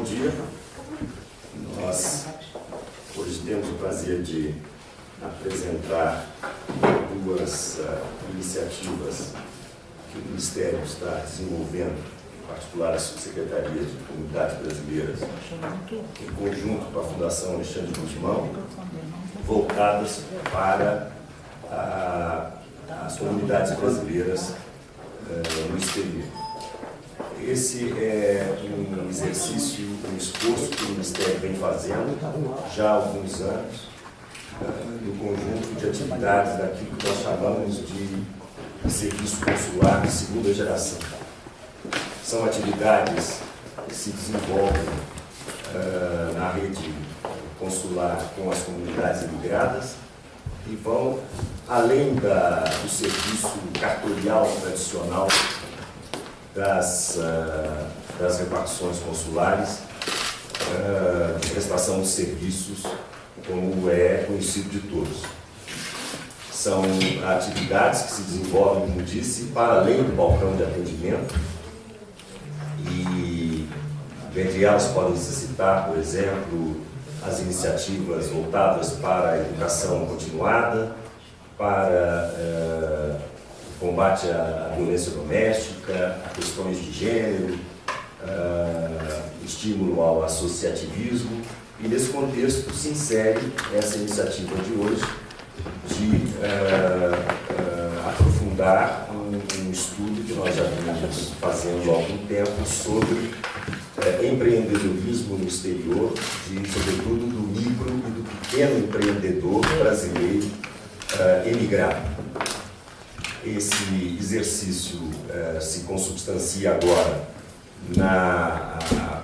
bom dia. Nós hoje temos o prazer de apresentar duas uh, iniciativas que o Ministério está desenvolvendo, em particular a Subsecretaria de Comunidades Brasileiras, em conjunto com a Fundação Alexandre Guzmão, voltadas para uh, as comunidades brasileiras uh, no exterior. Esse é um exercício, um esforço que o Ministério vem fazendo já há alguns anos, no conjunto de atividades daquilo que nós chamamos de serviço consular de segunda geração. São atividades que se desenvolvem uh, na rede consular com as comunidades imigradas e vão além da, do serviço cartorial tradicional das, uh, das repartições consulares, uh, de prestação de serviços, como é conhecido de todos. São atividades que se desenvolvem, como disse, para além do balcão de atendimento, e dentre elas podem se citar, por exemplo, as iniciativas voltadas para a educação continuada, para uh, combate à violência doméstica, a questões de gênero, uh, estímulo ao associativismo, e nesse contexto se insere essa iniciativa de hoje de uh, uh, aprofundar um, um, estudo que nós já vimos fazendo há algum tempo sobre empreendedorismo no exterior, de, sobretudo do micro e do pequeno empreendedor brasileiro emigrado esse exercício eh, se consubstancia agora na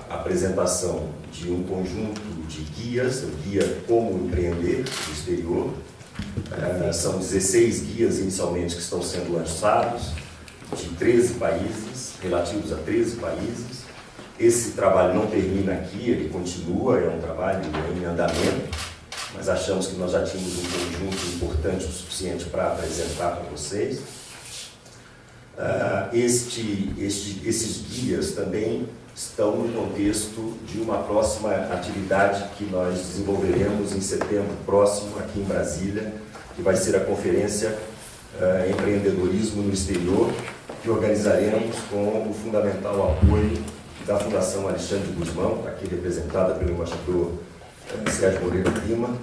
apresentação de um conjunto de guias, o guia Como Empreender no Exterior. Eh, são 16 guias inicialmente que estão sendo lançados, de 13 países, relativos a 13 países. Esse trabalho não termina aqui, ele continua, é um trabalho em andamento mas achamos que nós já tínhamos um conjunto importante o suficiente para apresentar para vocês. Uh, este, este, esses guias também estão no contexto de uma próxima atividade que nós desenvolveremos em setembro próximo aqui em Brasília, que vai ser a conferência uh, Empreendedorismo no Exterior, que organizaremos com o fundamental apoio da Fundação Alexandre Guzmão, aqui representada pelo embaixador Sérgio Moreira Lima.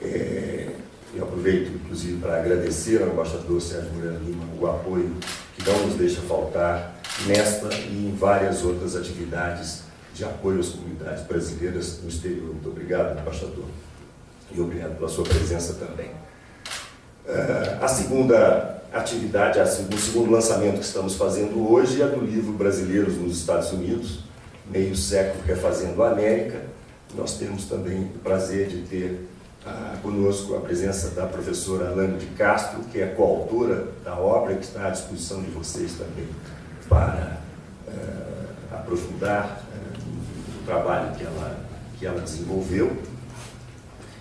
É, eu aproveito, inclusive, para agradecer ao embaixador Sérgio Moreira Lima o apoio que não nos deixa faltar nesta e em várias outras atividades de apoio às comunidades brasileiras no exterior. Muito obrigado, embaixador. E obrigado pela sua presença também. Uh, a segunda atividade, o segundo lançamento que estamos fazendo hoje é do livro Brasileiros nos Estados Unidos, Meio Século Refazendo a América, nós temos também o prazer de ter ah, conosco a presença da professora Alane de Castro, que é coautora da obra, que está à disposição de vocês também para ah, aprofundar ah, o trabalho que ela, que ela desenvolveu.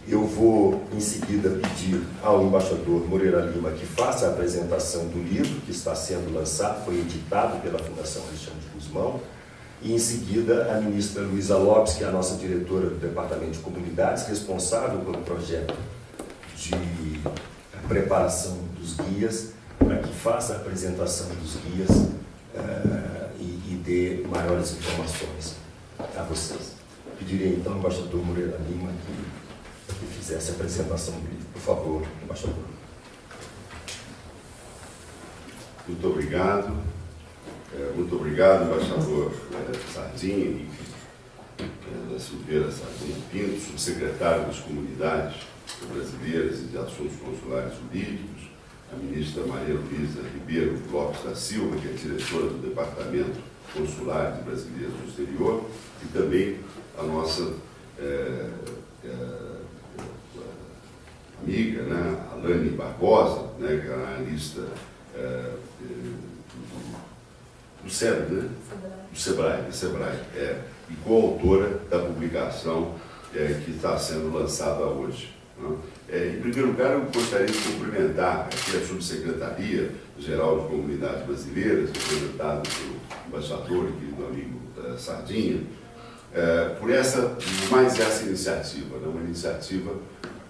Eu vou, em seguida, pedir ao embaixador Moreira Lima que faça a apresentação do livro que está sendo lançado, foi editado pela Fundação Alexandre Guzmão, e em seguida a ministra Luísa Lopes, que é a nossa diretora do Departamento de Comunidades, responsável pelo projeto de preparação dos guias, para que faça a apresentação dos guias uh, e, e, dê maiores informações a vocês. Pediria então ao embaixador Moreira Lima que, que fizesse a apresentação do livro. Por favor, embaixador. Muito obrigado. É, muito obrigado, embaixador é, Sardini, é, da Silveira Sardini Pinto, subsecretário das Comunidades Brasileiras e de Assuntos Consulares Jurídicos, a ministra Maria Luísa Ribeiro Lopes da Silva, que é diretora do Departamento Consular de Brasileiros no Exterior, e também a nossa é, é, amiga, né, Alane Barbosa, né, que é analista é, do SEBRAE, né? Do SEBRAE, do SEBRAE, é, e coautora da publicação é, que está sendo lançada hoje. Né? É, em primeiro lugar, eu gostaria de cumprimentar aqui a Subsecretaria Geral de Comunidades Brasileiras, representada pelo embaixador e querido amigo da Sardinha, é, por essa, mais essa iniciativa, né? uma iniciativa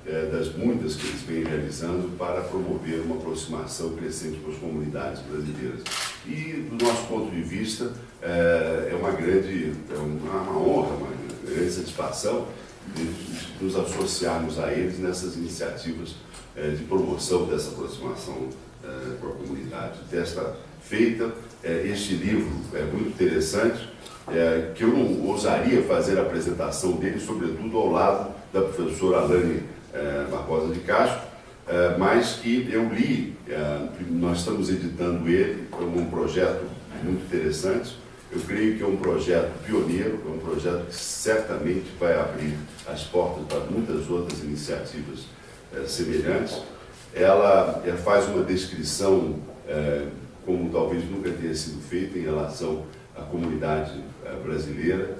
é, das muitas que eles vêm realizando para promover uma aproximação crescente com as comunidades brasileiras. E, do nosso ponto de vista, é, é uma grande, é uma, uma honra, uma grande satisfação de, nos associarmos a eles nessas iniciativas é, de promoção dessa aproximação é, com a comunidade. Desta feita, é, este livro é muito interessante, é, que eu não ousaria fazer a apresentação dele, sobretudo ao lado da professora Alane é, Barbosa de Castro, é, mas que eu li, é, nós estamos editando ele, é um projeto muito interessante, eu creio que é um projeto pioneiro, é um projeto que certamente vai abrir as portas para muitas outras iniciativas semelhantes. Ela faz uma descrição, como talvez nunca tenha sido feita, em relação à comunidade brasileira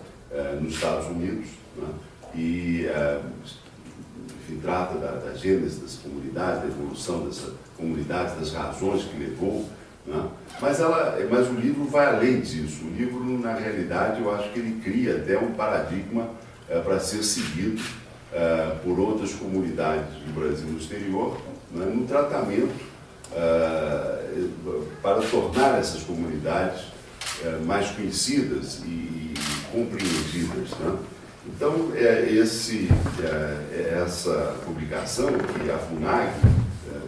nos Estados Unidos, né? e enfim, trata da, da gênese dessa comunidade, da evolução dessa comunidade, das razões que levou. Né? Mas, ela, mas o livro vai além disso. O livro, na realidade, eu acho que ele cria até um paradigma é, para ser seguido é, por outras comunidades do Brasil no exterior, né? no tratamento é, para tornar essas comunidades mais conhecidas e compreendidas. Né? Então, é, esse, é, é, essa publicação, que a FUNAG é,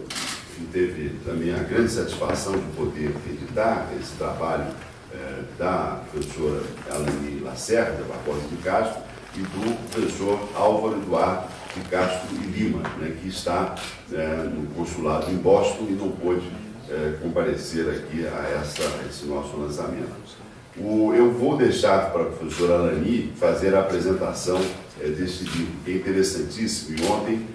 teve também a grande satisfação de poder editar esse trabalho é, da professora Alani Lacerda, Barbosa de Castro, e do professor Álvaro Eduardo de Castro e Lima, né, que está é, no consulado em Boston e não pôde é, comparecer aqui a, essa, a esse nosso lançamento. O, eu vou deixar para a professora Alani fazer a apresentação é, deste livro, que é interessantíssimo. E ontem,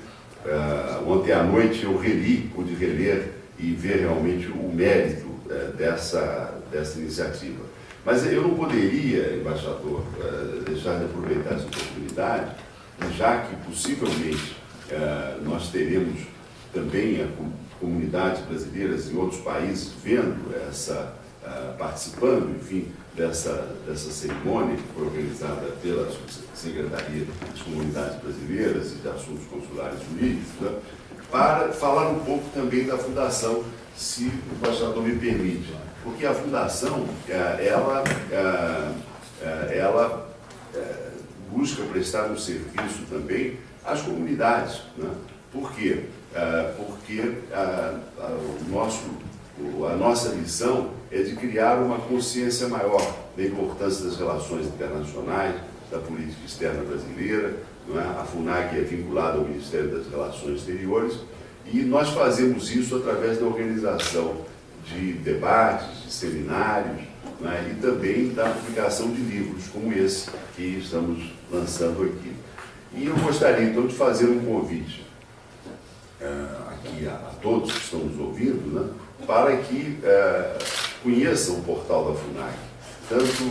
uh, ontem à noite eu reli, pude reler e ver realmente o mérito uh, dessa, dessa iniciativa. Mas eu não poderia, embaixador, uh, deixar de aproveitar essa oportunidade, já que possivelmente nós teremos também a comunidades brasileiras em outros países vendo essa, participando, enfim, dessa, dessa cerimônia que foi organizada pela Secretaria das Comunidades Brasileiras e de Assuntos Consulares Jurídicos, né, para falar um pouco também da Fundação, se o embaixador me permite. Porque a Fundação, é, ela, é, é, ela busca prestar um serviço também às comunidades. Né? Por quê? Porque o nosso a nossa missão é de criar uma consciência maior da importância das relações internacionais, da política externa brasileira, é? a FUNAC é vinculada ao Ministério das Relações Exteriores, e nós fazemos isso através da organização de debates, de seminários, é? e também da publicação de livros como esse que estamos lançando aqui. E eu gostaria então de fazer um convite uh, aqui a, a, todos que estão nos ouvindo, né? para que é, conheçam o portal da FUNAC, tanto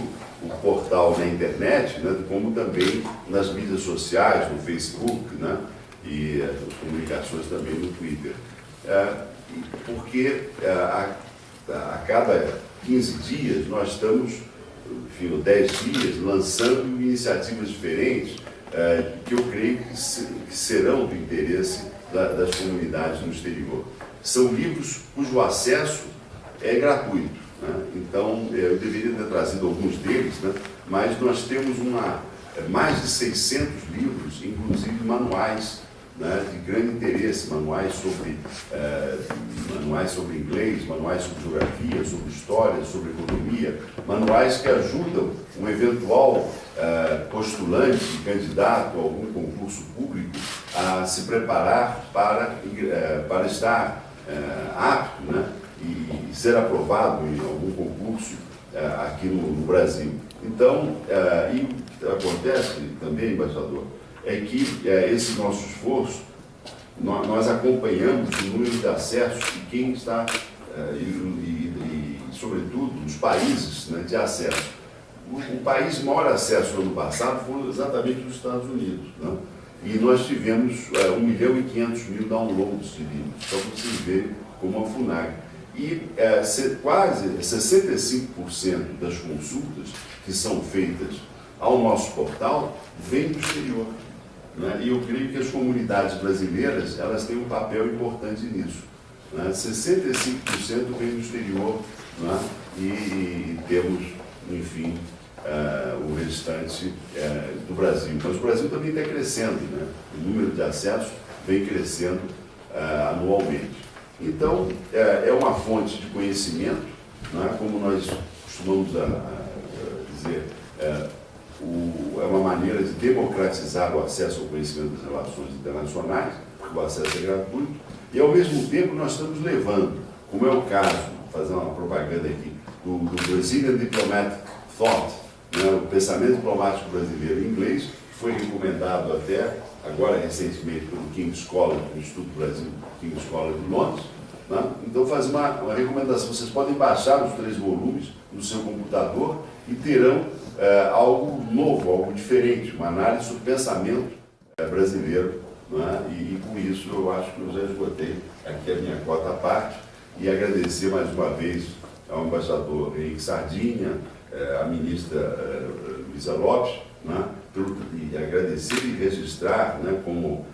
o portal na internet, né, como também nas mídias sociais, no Facebook, né, e as comunicações também no Twitter. É, porque é, a, a, cada 15 dias nós estamos, enfim, 10 dias, lançando iniciativas diferentes é, que eu creio que, se, que serão do interesse da, das comunidades no exterior. São livros cujo acesso é gratuito. Né? Então, é, eu deveria ter trazido alguns deles, né? mas nós temos uma, é, mais de 600 livros, inclusive manuais né, de grande interesse, manuais sobre, é, manuais sobre inglês, manuais sobre geografia, sobre história, sobre economia, manuais que ajudam um eventual é, postulante, candidato a algum concurso público a se preparar para, é, para estar apto né, e, ser aprovado em algum concurso é, aqui no, Brasil. Então, é, e acontece também, embaixador, é que é, esse nosso esforço, nós, acompanhamos o número de acessos de quem está, e, e, e, sobretudo, os países né, de acesso. O, o país maior acesso no ano passado foi exatamente os Estados Unidos. Né? E nós tivemos é, 1 milhão e 500 mil downloads de livros, só para vocês verem como a FUNAG. E é, se, quase 65% das consultas que são feitas ao nosso portal vem do exterior. Né? E eu creio que as comunidades brasileiras elas têm um papel importante nisso. Né? 65% vem do exterior né? e, e temos, enfim, uh, o restante uh, do Brasil. Mas o Brasil também está crescendo, né? o número de acessos vem crescendo uh, anualmente. Então, é uma fonte de conhecimento, né? como nós costumamos a, a dizer, é, o, é uma maneira de democratizar o acesso ao conhecimento das relações internacionais, porque o acesso é gratuito, e ao mesmo tempo nós estamos levando, como é o caso, fazer uma propaganda aqui, do, do Brazilian Diplomatic Thought, né, o pensamento diplomático brasileiro em inglês, foi recomendado até, agora recentemente, pelo King's College, do Instituto Brasil, King's College de Londres. Né? Então, faz uma, uma, recomendação. Vocês podem baixar os três volumes no seu computador e terão é, algo novo, algo diferente, uma análise sobre o pensamento é, brasileiro. Né? E, e, com isso, eu acho que eu já esgotei aqui a minha cota à parte e agradecer mais uma vez ao embaixador Henrique Sardinha, é, à ministra Luísa Lopes, né, e agradecer e registrar né, como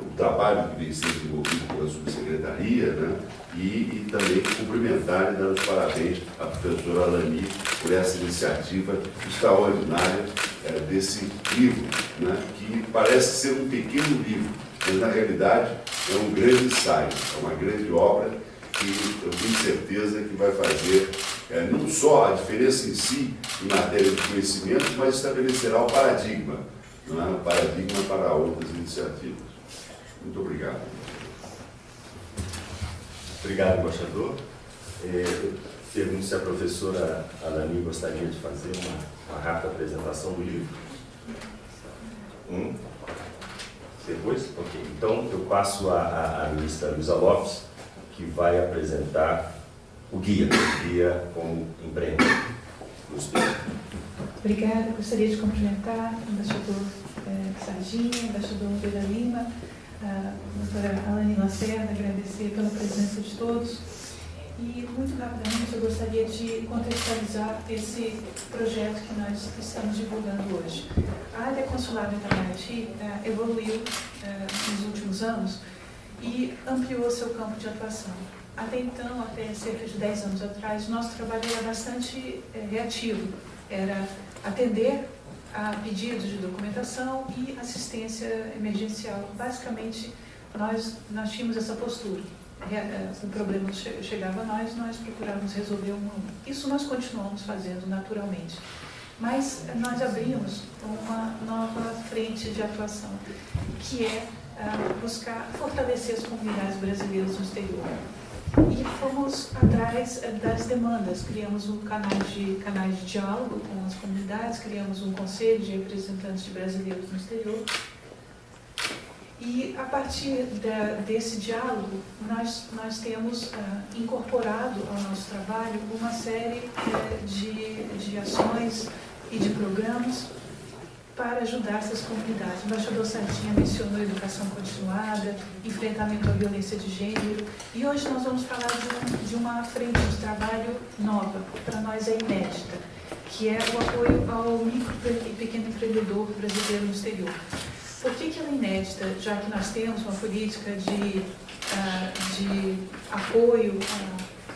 o trabalho que vem sendo desenvolvido pela subsecretaria né, e, e, também cumprimentar e dar os parabéns à professora Alani por essa iniciativa extraordinária é, desse livro, né, que parece ser um pequeno livro, mas na realidade é um grande ensaio, é uma grande obra que eu tenho certeza que vai fazer é, não só a diferença em si em matéria de conhecimento, mas estabelecerá o paradigma, não é? o paradigma para outras iniciativas. Muito obrigado. Obrigado, embaixador. É, pergunto se a professora Alani gostaria de fazer uma, uma rápida apresentação do livro. Um. Depois? Ok. Então, eu passo a, a, ministra Lopes, que vai apresentar o guia, o guia como empreendedor. Obrigada. Gostaria de cumprimentar o embaixador eh, Sardinha, embaixador Vera Lima, a doutora Alane Lacerda, agradecer pela presença de todos. E, muito rapidamente, eu gostaria de contextualizar esse projeto que nós estamos divulgando hoje. A área consular do Itamaraty eh, evoluiu eh, nos últimos anos e ampliou seu campo de atuação. Até então, até cerca de 10 anos atrás, nosso trabalho era bastante é, reativo. Era atender a pedidos de documentação e assistência emergencial. Basicamente, nós, nós tínhamos essa postura. Eh, o problema chegava a nós, nós procurávamos resolver um Isso nós continuamos fazendo naturalmente. Mas nós abrimos uma nova frente de atuação, que é uh, buscar fortalecer as comunidades brasileiras no exterior. E fomos atrás uh, das demandas, criamos um canal de, canais de diálogo com as comunidades, criamos um conselho de representantes de brasileiros no exterior. E a partir da, desse diálogo, nós, nós temos uh, incorporado ao nosso trabalho uma série uh, de, de ações e de programas para ajudar essas comunidades. O embaixador Santinha mencionou educação continuada, enfrentamento à violência de gênero, e hoje nós vamos falar de, um, de uma frente de trabalho nova, para nós é inédita, que é o apoio ao micro e pequeno empreendedor brasileiro no exterior. Por que, que ela é inédita? Já que nós temos uma política de, uh, de apoio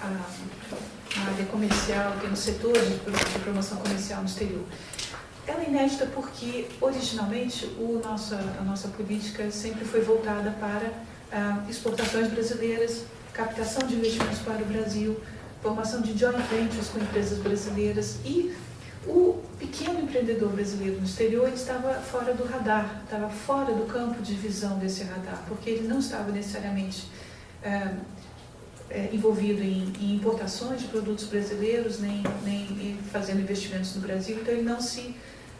à, à área comercial, temos setores de promoção comercial no exterior. Ela é inédita porque, originalmente, o nossa, a nossa política sempre foi voltada para ah, exportações brasileiras, captação de investimentos para o Brasil, formação de joint ventures com empresas brasileiras e o pequeno empreendedor brasileiro no exterior estava fora do radar, estava fora do campo de visão desse radar, porque ele não estava necessariamente ah, é, envolvido em, em, importações de produtos brasileiros, nem, nem fazendo investimentos no Brasil, então ele não se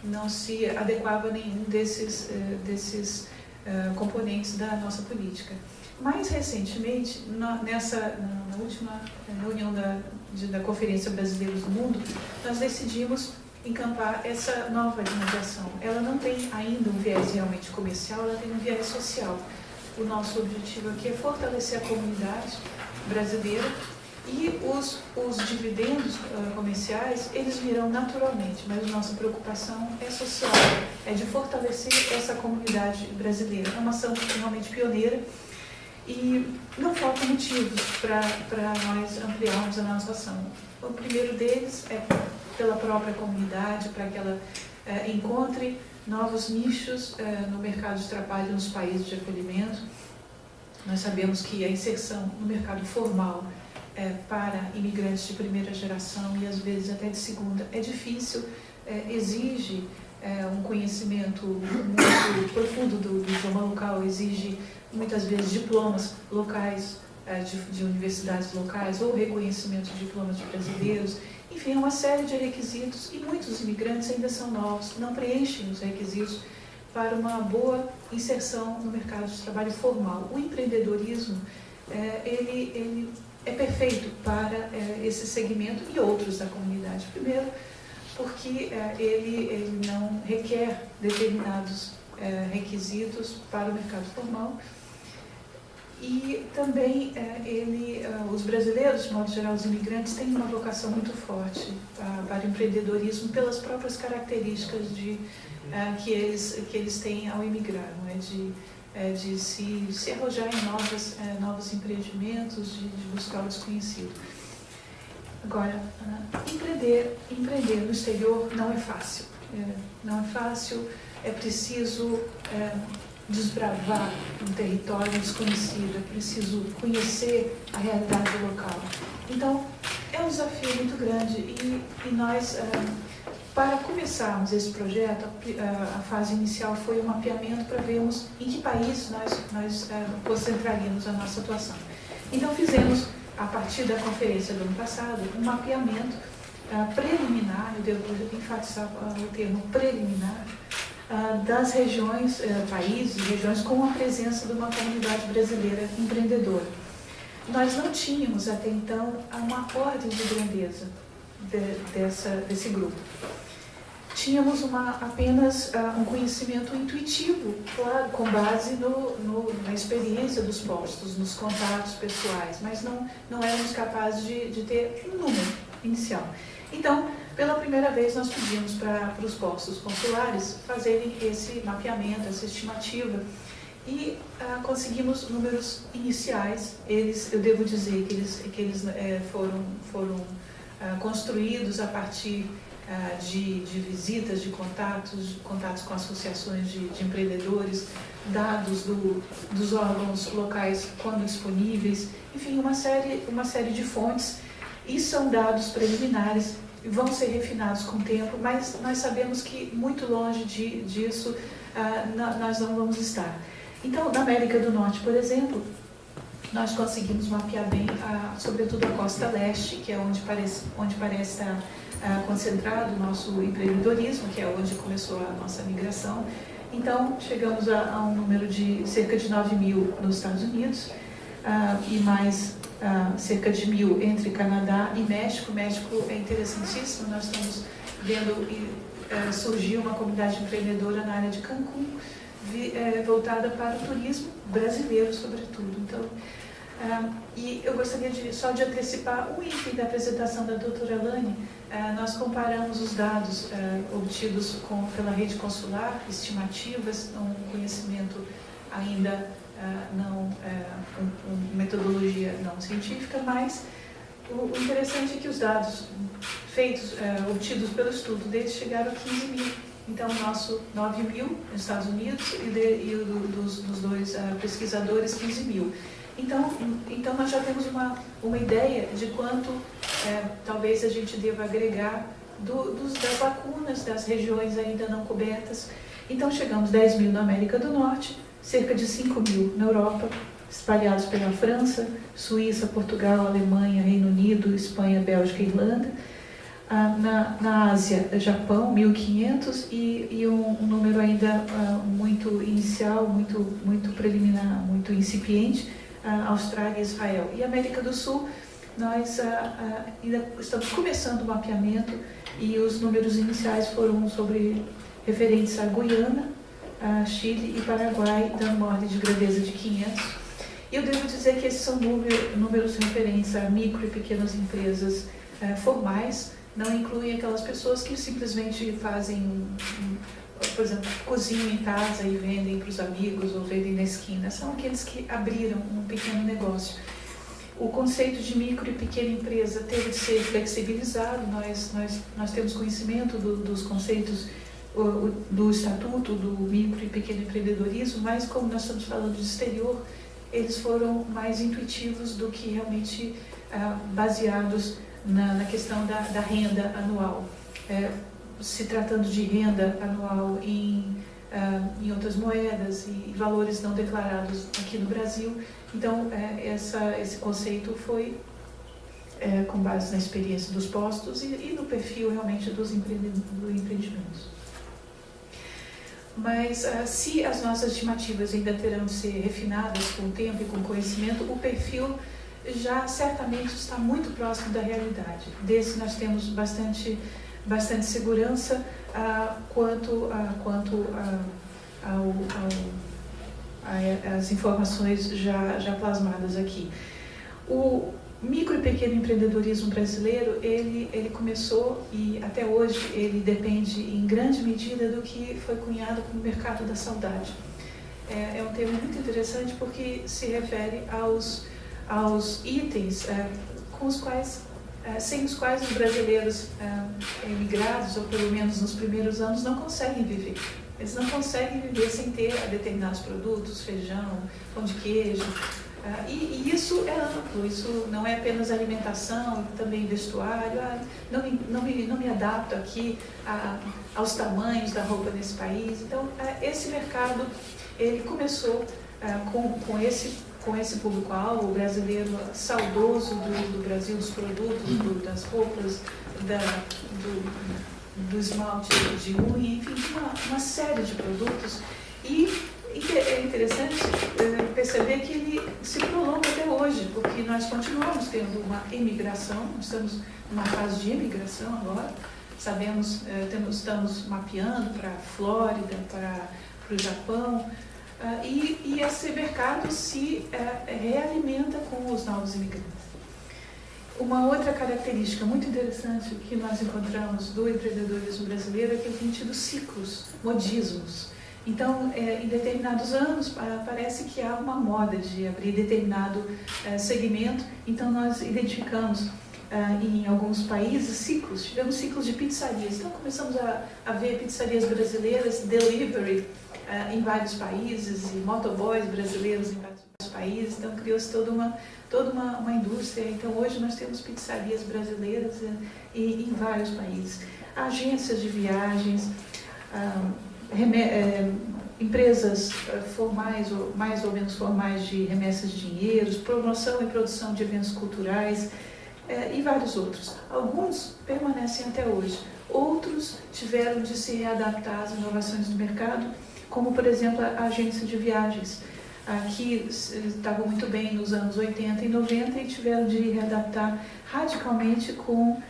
não se adequava a nenhum desses, eh, desses uh, componentes da nossa política. Mais recentemente, nessa, na, última reunião da, de, da Conferência Brasileiros do Mundo, nós decidimos encampar essa nova linha de ação. Ela não tem ainda um viés realmente comercial, ela tem um viés social. O nosso objetivo aqui é fortalecer a comunidade brasileira E os, os dividendos uh, comerciais, eles virão naturalmente, mas nossa preocupação é social, é de fortalecer essa comunidade brasileira. É uma ação realmente pioneira e não faltam motivos para nós ampliarmos a nossa ação. O primeiro deles é pela própria comunidade, para que ela uh, encontre novos nichos uh, no mercado de trabalho nos países de acolhimento. Nós sabemos que a inserção no mercado formal é, para imigrantes de primeira geração e às vezes até de segunda é difícil, é, exige é, um conhecimento muito profundo do, do, idioma local, exige muitas vezes diplomas locais é, de, de, universidades locais ou reconhecimento de diplomas de brasileiros. Enfim, é uma série de requisitos e muitos imigrantes ainda são novos, não preenchem os requisitos para uma boa inserção no mercado de trabalho formal. O empreendedorismo, é, ele, ele é perfeito para é, esse segmento e outros da comunidade. Primeiro, porque é, ele, ele não requer determinados é, requisitos para o mercado formal e também é, ele, é, os brasileiros, de modo geral, os imigrantes, têm uma vocação muito forte para, o empreendedorismo pelas próprias características de, é, que, eles, que eles têm ao emigrar, não é? de é, de se, se arrojar em novas, é, novos empreendimentos, de, de, buscar o desconhecido. Agora, uh, empreender, empreender no exterior não é fácil. É, não é fácil, é preciso é, desbravar um território desconhecido, é preciso conhecer a realidade local. Então, é um desafio muito grande e, e nós uh, para começarmos esse projeto, a, fase inicial foi o mapeamento para vermos em que país nós, nós é, concentraríamos a nossa atuação. Então fizemos, a partir da conferência do ano passado, um mapeamento uh, preliminar, eu devo enfatizar uh, o termo preliminar, das regiões, países, regiões com a presença de uma comunidade brasileira empreendedora. Nós não tínhamos até então uma ordem de grandeza de, dessa, desse grupo tínhamos uma, apenas uh, um conhecimento intuitivo, claro, com base no, no, na experiência dos postos, nos contatos pessoais, mas não, não éramos capazes de, de ter um número inicial. Então, pela primeira vez, nós pedimos para os postos consulares fazerem esse mapeamento, essa estimativa, e uh, conseguimos números iniciais. Eles, eu devo dizer que eles, que eles é, foram, foram uh, construídos a partir de, de, visitas, de contatos, contatos com associações de, de empreendedores, dados do, dos órgãos locais quando disponíveis, enfim, uma série, uma série de fontes. E são dados preliminares, vão ser refinados com o tempo, mas nós sabemos que muito longe de, disso uh, nós não vamos estar. Então, na América do Norte, por exemplo, nós conseguimos mapear bem, a, sobretudo a costa leste, que é onde parece, onde parece estar concentrado o nosso empreendedorismo, que é onde começou a nossa migração. Então, chegamos a, a um número de cerca de 9 mil nos Estados Unidos uh, e mais uh, cerca de mil entre Canadá e México. México é interessantíssimo, nós estamos vendo uh, surgir uma comunidade empreendedora na área de Cancún, uh, voltada para o turismo brasileiro, sobretudo. Então, Uh, e eu gostaria de, só de antecipar um item da apresentação da doutora Lani. Uh, nós comparamos os dados uh, obtidos com, pela rede consular, estimativas, um conhecimento ainda não, um, um, metodologia não científica, mas o, interessante é que os dados feitos, obtidos pelo estudo deles chegaram a 15 mil. Então, o nosso 9 mil nos Estados Unidos e, de, e dos, dos, dois pesquisadores 15 mil. Então, então nós já temos uma, uma ideia de quanto é, talvez a gente deva agregar do, dos, das lacunas das regiões ainda não cobertas. Então chegamos 10 mil na América do Norte, cerca de 5 mil na Europa, espalhados pela França, Suíça, Portugal, Alemanha, Reino Unido, Espanha, Bélgica e Irlanda. Ah, na, na Ásia, Japão, 1.500 e, e um, um, número ainda ah, muito inicial, muito, muito preliminar, muito incipiente, Austrália e Israel. E América do Sul, nós ainda estamos começando o mapeamento e os números iniciais foram sobre referentes a Guiana, a Chile e Paraguai, dando uma ordem de grandeza de 500. E eu devo dizer que esses são número, números de referência a micro e pequenas empresas eh, formais, não incluem aquelas pessoas que simplesmente fazem, por exemplo, cozinham em casa e vendem para os amigos ou vendem na esquina. São aqueles que abriram um pequeno negócio. O conceito de micro e pequena empresa teve de ser flexibilizado, nós, nós, nós temos conhecimento do, dos conceitos do Estatuto do Micro e Pequeno Empreendedorismo, mas como nós estamos falando de exterior, eles foram mais intuitivos do que realmente ah, baseados na, na questão da, da, renda anual. É, se tratando de renda anual em, ah, em outras moedas e valores não declarados aqui no Brasil, então é, essa, esse conceito foi é, com base na experiência dos postos e, e no perfil realmente dos empreendimentos. Mas uh, se as nossas estimativas ainda terão de ser refinadas com o tempo e com o conhecimento, o perfil já certamente está muito próximo da realidade. Desse nós temos bastante, bastante segurança uh, quanto, uh, quanto uh, ao, ao, as informações já, já plasmadas aqui. O micro e pequeno empreendedorismo brasileiro, ele, ele começou e até hoje ele depende em grande medida do que foi cunhado como mercado da saudade. É, é um termo muito interessante porque se refere aos aos itens é, com os quais, sem os quais os brasileiros é, emigrados, ou pelo menos nos primeiros anos, não conseguem viver. Eles não conseguem viver sem ter determinados produtos, feijão, pão de queijo. E, e, isso é amplo, isso não é apenas alimentação, também vestuário. Ah, não, me, não, me, não me adapto aqui a, aos tamanhos da roupa nesse país. Então, esse mercado ele começou com, com esse com esse público-alvo, brasileiro saudoso do, do Brasil, dos produtos, do, das roupas, da, do, do esmalte de unha, enfim, uma, uma série de produtos. E é interessante é, perceber que ele se prolonga até hoje, porque nós continuamos tendo uma emigração, estamos numa fase de emigração agora, sabemos, é, temos, estamos mapeando para a Flórida, para, para o Japão, Uh, e, e, esse mercado se uh, realimenta com os novos imigrantes. Uma outra característica muito interessante que nós encontramos do empreendedorismo brasileiro é que ele tem tido ciclos, modismos. Então, é, em determinados anos, parece que há uma moda de abrir determinado é, segmento, então nós identificamos Uh, em alguns países ciclos, tivemos ciclos de pizzarias. Então começamos a, a ver pizzarias brasileiras, delivery, uh, em vários países, e motoboys brasileiros em vários países, então criou-se toda uma, toda uma, uma indústria. Então hoje nós temos pizzarias brasileiras uh, e, em vários países. Agências de viagens, uh, empresas formais ou mais ou menos formais de remessas de dinheiros, promoção e produção de eventos culturais e vários outros. Alguns permanecem até hoje, outros tiveram de se readaptar às inovações do mercado como por exemplo a agência de viagens, que estavam muito bem nos anos 80 e 90 e tiveram de readaptar radicalmente com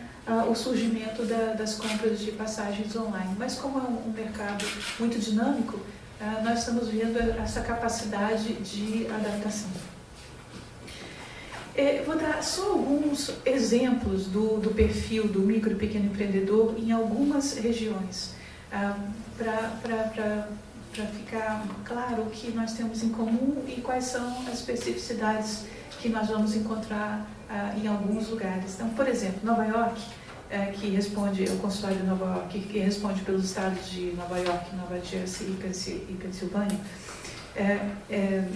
o surgimento da, das compras de passagens online. Mas como é um, um mercado muito dinâmico, nós estamos vendo essa capacidade de adaptação. É, vou dar só alguns exemplos do, do perfil do micro e pequeno empreendedor em algumas regiões, ah, para ficar claro o que nós temos em comum e quais são as especificidades que nós vamos encontrar ah, em alguns lugares. Então, por exemplo, Nova York, é, que responde, o consulado de Nova York, que responde pelos estados de Nova York, Nova Jersey e Pensilvânia, é, é,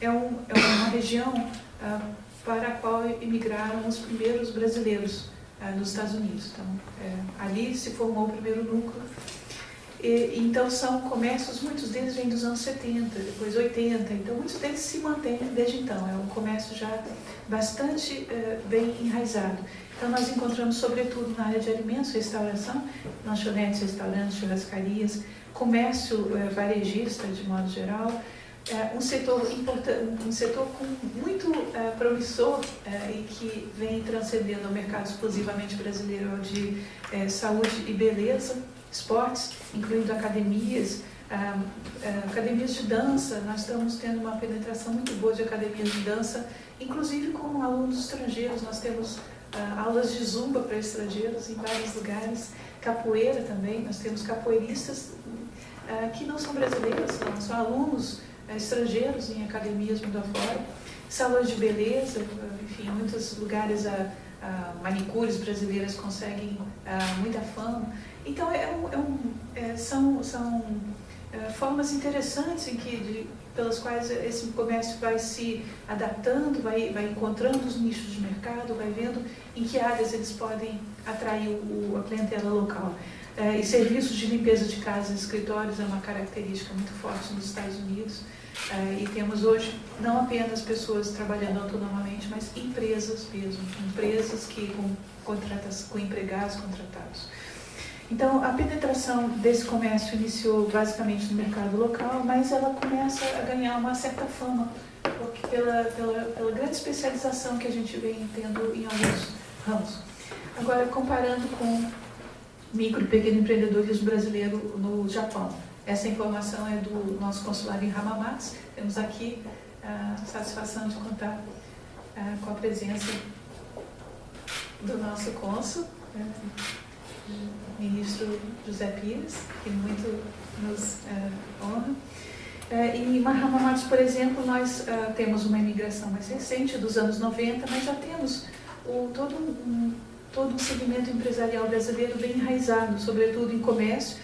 é, um, é uma região ah, para a qual emigraram os primeiros brasileiros ah, nos Estados Unidos. Então, é, ali se formou o primeiro núcleo e, então são comércios, muitos deles vêm dos anos 70, depois 80, então muitos deles se mantêm desde então, é um comércio já bastante uh, bem enraizado. Então nós encontramos sobretudo na área de alimentos, restauração, lanchonetes, restaurantes, churrascarias, comércio uh, varejista de modo geral, um setor importante, um setor muito promissor e que vem transcendendo o mercado exclusivamente brasileiro de saúde e beleza, esportes, incluindo academias, academias de dança, nós estamos tendo uma penetração muito boa de academias de dança, inclusive com alunos estrangeiros, nós temos aulas de zumba para estrangeiros em vários lugares, capoeira também, nós temos capoeiristas que não são brasileiros, são, são alunos estrangeiros em academias mundo afora, salões de beleza, enfim, muitos lugares a, a manicures brasileiras conseguem muita fama. Então, é um, é um, é, são, são é, formas interessantes em que, de, pelas quais esse comércio vai se adaptando, vai, vai encontrando os nichos de mercado, vai vendo em que áreas eles podem atrair o, a clientela local. É, e serviços de limpeza de casas e escritórios é uma característica muito forte nos Estados Unidos. É, e temos hoje não apenas pessoas trabalhando autonomamente, mas empresas mesmo, empresas que com, contratas, com empregados contratados. Então, a penetração desse comércio iniciou basicamente no mercado local, mas ela começa a ganhar uma certa fama pela, pela, pela grande especialização que a gente vem tendo em alguns ramos. Agora, comparando com micro e pequeno empreendedorismo brasileiro no Japão. Essa informação é do nosso consulado em Hamamatsu. Temos aqui a satisfação de contar ah, com a presença do nosso cônsul, né? ministro José Pires, que muito nos uh, honra. Uh, em Mahamamatsu, por exemplo, nós uh, temos uma imigração mais recente, dos anos 90, mas já temos o, todo, um, todo um segmento empresarial brasileiro bem enraizado, sobretudo em comércio,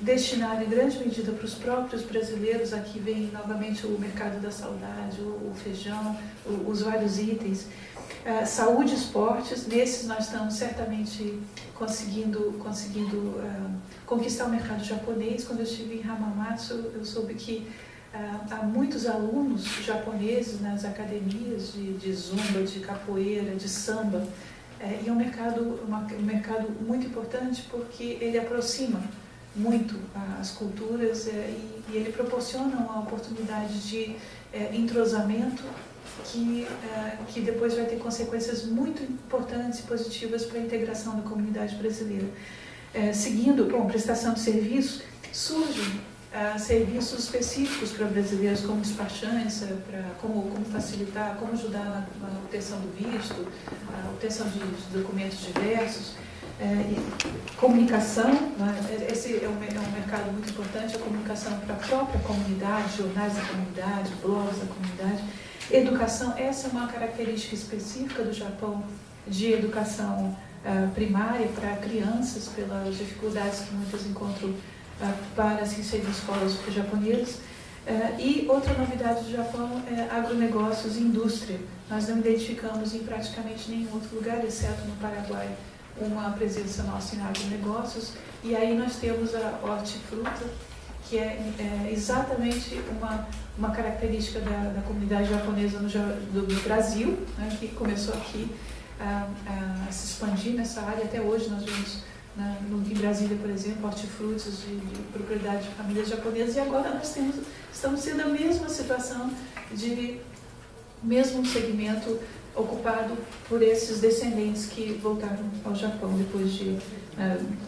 destinado em grande medida para os próprios brasileiros. Aqui vem novamente o mercado da saudade, o, feijão, os vários itens. Uh, saúde e esportes, nesses nós estamos certamente conseguindo, conseguindo uh, conquistar o mercado japonês. Quando eu estive em Hamamatsu, eu soube que uh, há muitos alunos japoneses nas academias de, de zumba, de capoeira, de samba. Uh, e é um mercado, uma, um mercado muito importante porque ele aproxima muito as culturas e, e ele proporciona uma oportunidade de entrosamento que, uh, que depois vai ter consequências muito importantes e positivas para a integração da comunidade brasileira. Seguindo, bom, prestação de serviços, surgem serviços específicos para brasileiros, como despachantes, para como, como facilitar, como ajudar na, na obtenção do visto, a obtenção de, de documentos diversos. Comunicação, né? esse é um, é um mercado muito importante, a comunicação para a própria comunidade, jornais da comunidade, blogs da comunidade, Educação, essa é uma característica específica do Japão de educação uh, primária para crianças, pelas dificuldades que muitas encontram uh, para se inserir em escolas japonesas. Uh, e outra novidade do Japão é agronegócios e indústria. Nós não identificamos em praticamente nenhum outro lugar, exceto no Paraguai, uma presença nossa em agronegócios. E aí nós temos a hortifruta, que é, é exatamente uma uma característica da, da comunidade japonesa no, do, do Brasil, né, que começou aqui a, a, se expandir nessa área. Até hoje nós vemos na, no, em Brasília, por exemplo, hortifrutis de, de, propriedade de famílias japonesas e agora nós temos, estamos tendo a mesma situação de mesmo segmento ocupado por esses descendentes que voltaram ao Japão depois de uh,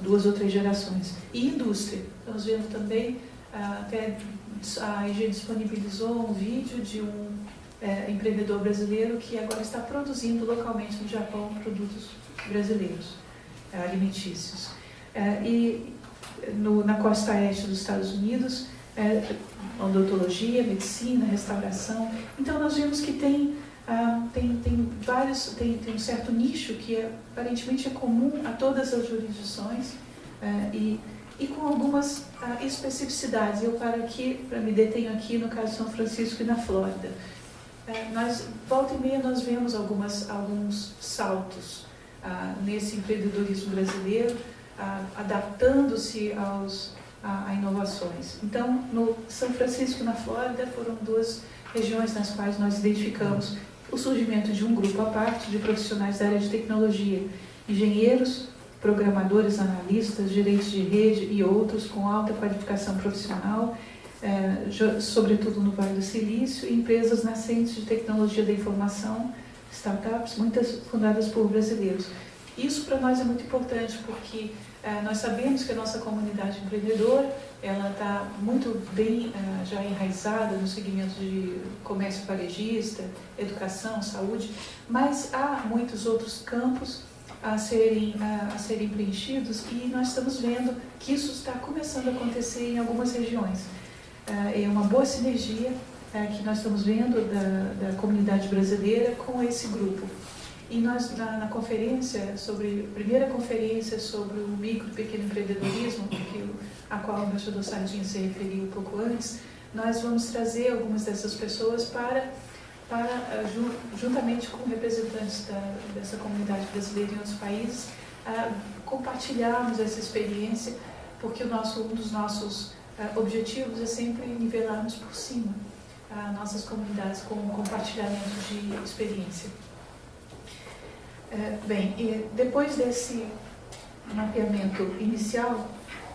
duas ou três gerações. E indústria, estamos vendo também uh, até a IG disponibilizou um vídeo de um é, empreendedor brasileiro que agora está produzindo localmente no Japão produtos brasileiros, alimentícios. E no, na costa oeste dos Estados Unidos, odontologia, medicina, restauração. Então nós vemos que tem, ah, tem, tem vários, tem, tem um certo nicho que é, aparentemente é comum a todas as jurisdições é, e e com algumas ah, especificidades. Eu paro aqui, para me detenho aqui no caso de São Francisco e na Flórida. É, nós, volta e meia, nós vemos algumas, alguns saltos ah, nesse empreendedorismo brasileiro, adaptando-se aos, a, a, inovações. Então, no São Francisco e na Flórida foram duas regiões nas quais nós identificamos o surgimento de um grupo à parte de profissionais da área de tecnologia, engenheiros, programadores, analistas, gerentes de rede e outros com alta qualificação profissional, é, sobretudo no Vale do Silício, empresas nascentes de tecnologia da informação, startups, muitas fundadas por brasileiros. Isso para nós é muito importante porque eh, nós sabemos que a nossa comunidade empreendedora ela está muito bem eh, já enraizada no segmento de comércio varejista, educação, saúde, mas há muitos outros campos a serem, a, a serem preenchidos e nós estamos vendo que isso está começando a acontecer em algumas regiões. É uma boa sinergia que nós estamos vendo da, da comunidade brasileira com esse grupo. E nós, na, na, conferência, sobre, primeira conferência sobre o micro e pequeno empreendedorismo, que, a qual o embaixador Sardinha se referiu um pouco antes, nós vamos trazer algumas dessas pessoas para, para eh, juntamente com representantes da, dessa comunidade brasileira em outros países, compartilharmos essa experiência, porque o nosso, um dos nossos eh, objetivos é sempre nivelarmos por cima nossas comunidades com compartilhamento de experiência. É, bem, depois desse mapeamento inicial,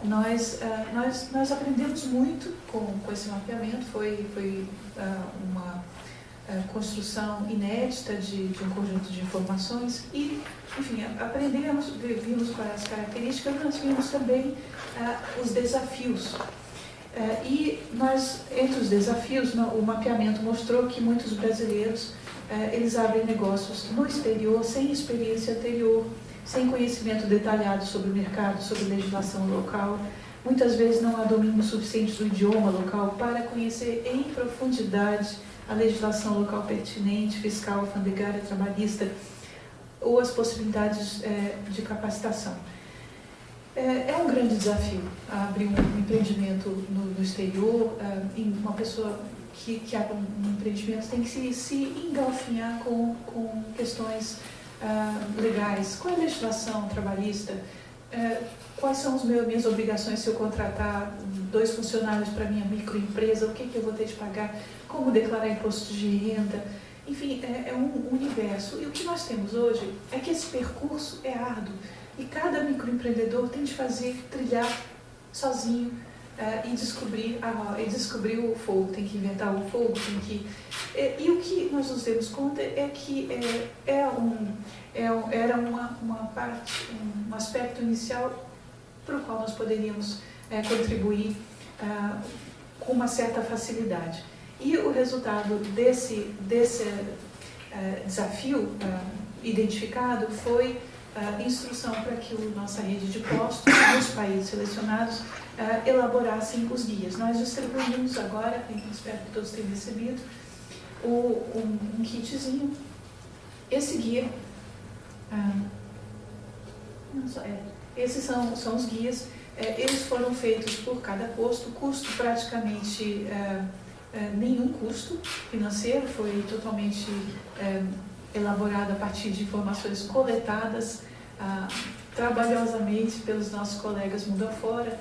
nós, uh, nós, nós aprendemos muito com, com esse mapeamento, foi, foi uh, uma construção inédita de, de um conjunto de informações e, enfim, aprendemos, vimos quais as características, mas vimos também os desafios. e nós, entre os desafios, o mapeamento mostrou que muitos brasileiros é, eles abrem negócios no exterior, sem experiência anterior, sem conhecimento detalhado sobre o mercado, sobre legislação local. Muitas vezes não há domínio suficiente do idioma local para conhecer em profundidade a legislação local pertinente, fiscal, alfandegária, trabalhista, ou as possibilidades é, de capacitação. É, é, um grande desafio abrir um empreendimento no, no exterior, é, uma pessoa que, que abre um empreendimento tem que se, se engalfinhar com, com questões uh, legais. Qual é a legislação trabalhista? Uh, quais são as minhas obrigações se eu contratar dois funcionários para minha microempresa? O que, que eu vou ter de pagar? Como declarar imposto de renda? Enfim, é, é um universo. E o que nós temos hoje é que esse percurso é árduo. E cada microempreendedor tem de fazer, trilhar sozinho, uh, e descobrir a, e descobrir o fogo, tem que inventar o fogo, tem que e, e o que nós nos demos conta é que é, é um, é, era uma, uma parte, um aspecto inicial para o qual nós poderíamos é, contribuir uh, com uma certa facilidade. E o resultado desse, desse uh, desafio identificado foi a instrução para que a nossa rede de postos, nos países selecionados, uh, elaborassem os guias. Nós distribuímos agora, espero que todos tenham recebido, o, um, um kitzinho. Esse guia, uh, só, é, esses são, são os guias, é, eles foram feitos por cada posto, custo praticamente é, nenhum custo financeiro, foi totalmente elaborado a partir de informações coletadas ah, trabalhosamente pelos nossos colegas mundo afora,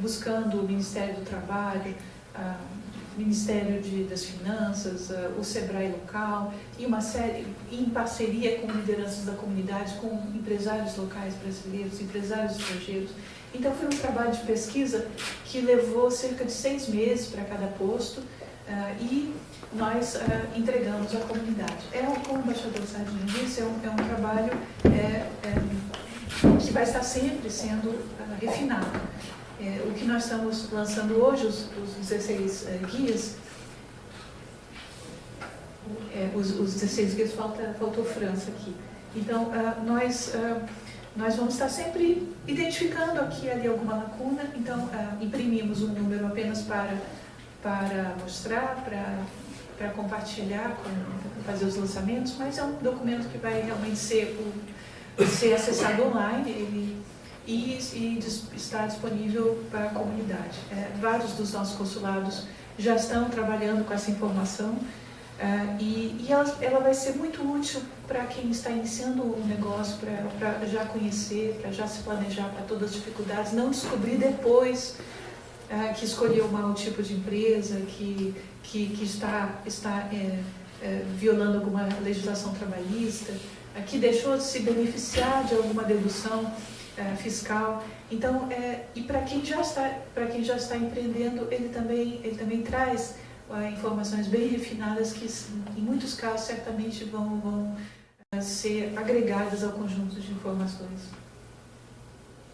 buscando o Ministério do Trabalho, o Ministério de, das Finanças, o SEBRAE local e uma série, em parceria com lideranças da comunidade, com empresários locais brasileiros, empresários estrangeiros. Então foi um trabalho de pesquisa que levou cerca de seis meses para cada posto e nós entregamos à comunidade. É, como o embaixador Sardinha disse, é um, é um trabalho é, é, que vai estar sempre sendo refinado. É, o que nós estamos lançando hoje, os, os 16 é, guias, é, os, os 16 guias, falta, faltou França aqui. Então, uh, nós, uh, nós vamos estar sempre identificando aqui ali alguma lacuna, então uh, imprimimos um número apenas para, para mostrar, para, para compartilhar, para fazer os lançamentos, mas é um documento que vai realmente ser, ser acessado online, ele e, e está disponível para a comunidade. É, vários dos nossos consulados já estão trabalhando com essa informação é, e, e ela, ela, vai ser muito útil para quem está iniciando um negócio, para já conhecer, para já se planejar para todas as dificuldades, não descobrir depois é, que escolheu mau tipo de empresa, que, que, que está, está é, é, violando alguma legislação trabalhista, que deixou de se beneficiar de alguma dedução é, fiscal. Então, é, e para quem já está para quem já está empreendendo, ele também ele também traz é, informações bem refinadas que, em muitos casos, certamente vão, vão ser agregadas ao conjunto de informações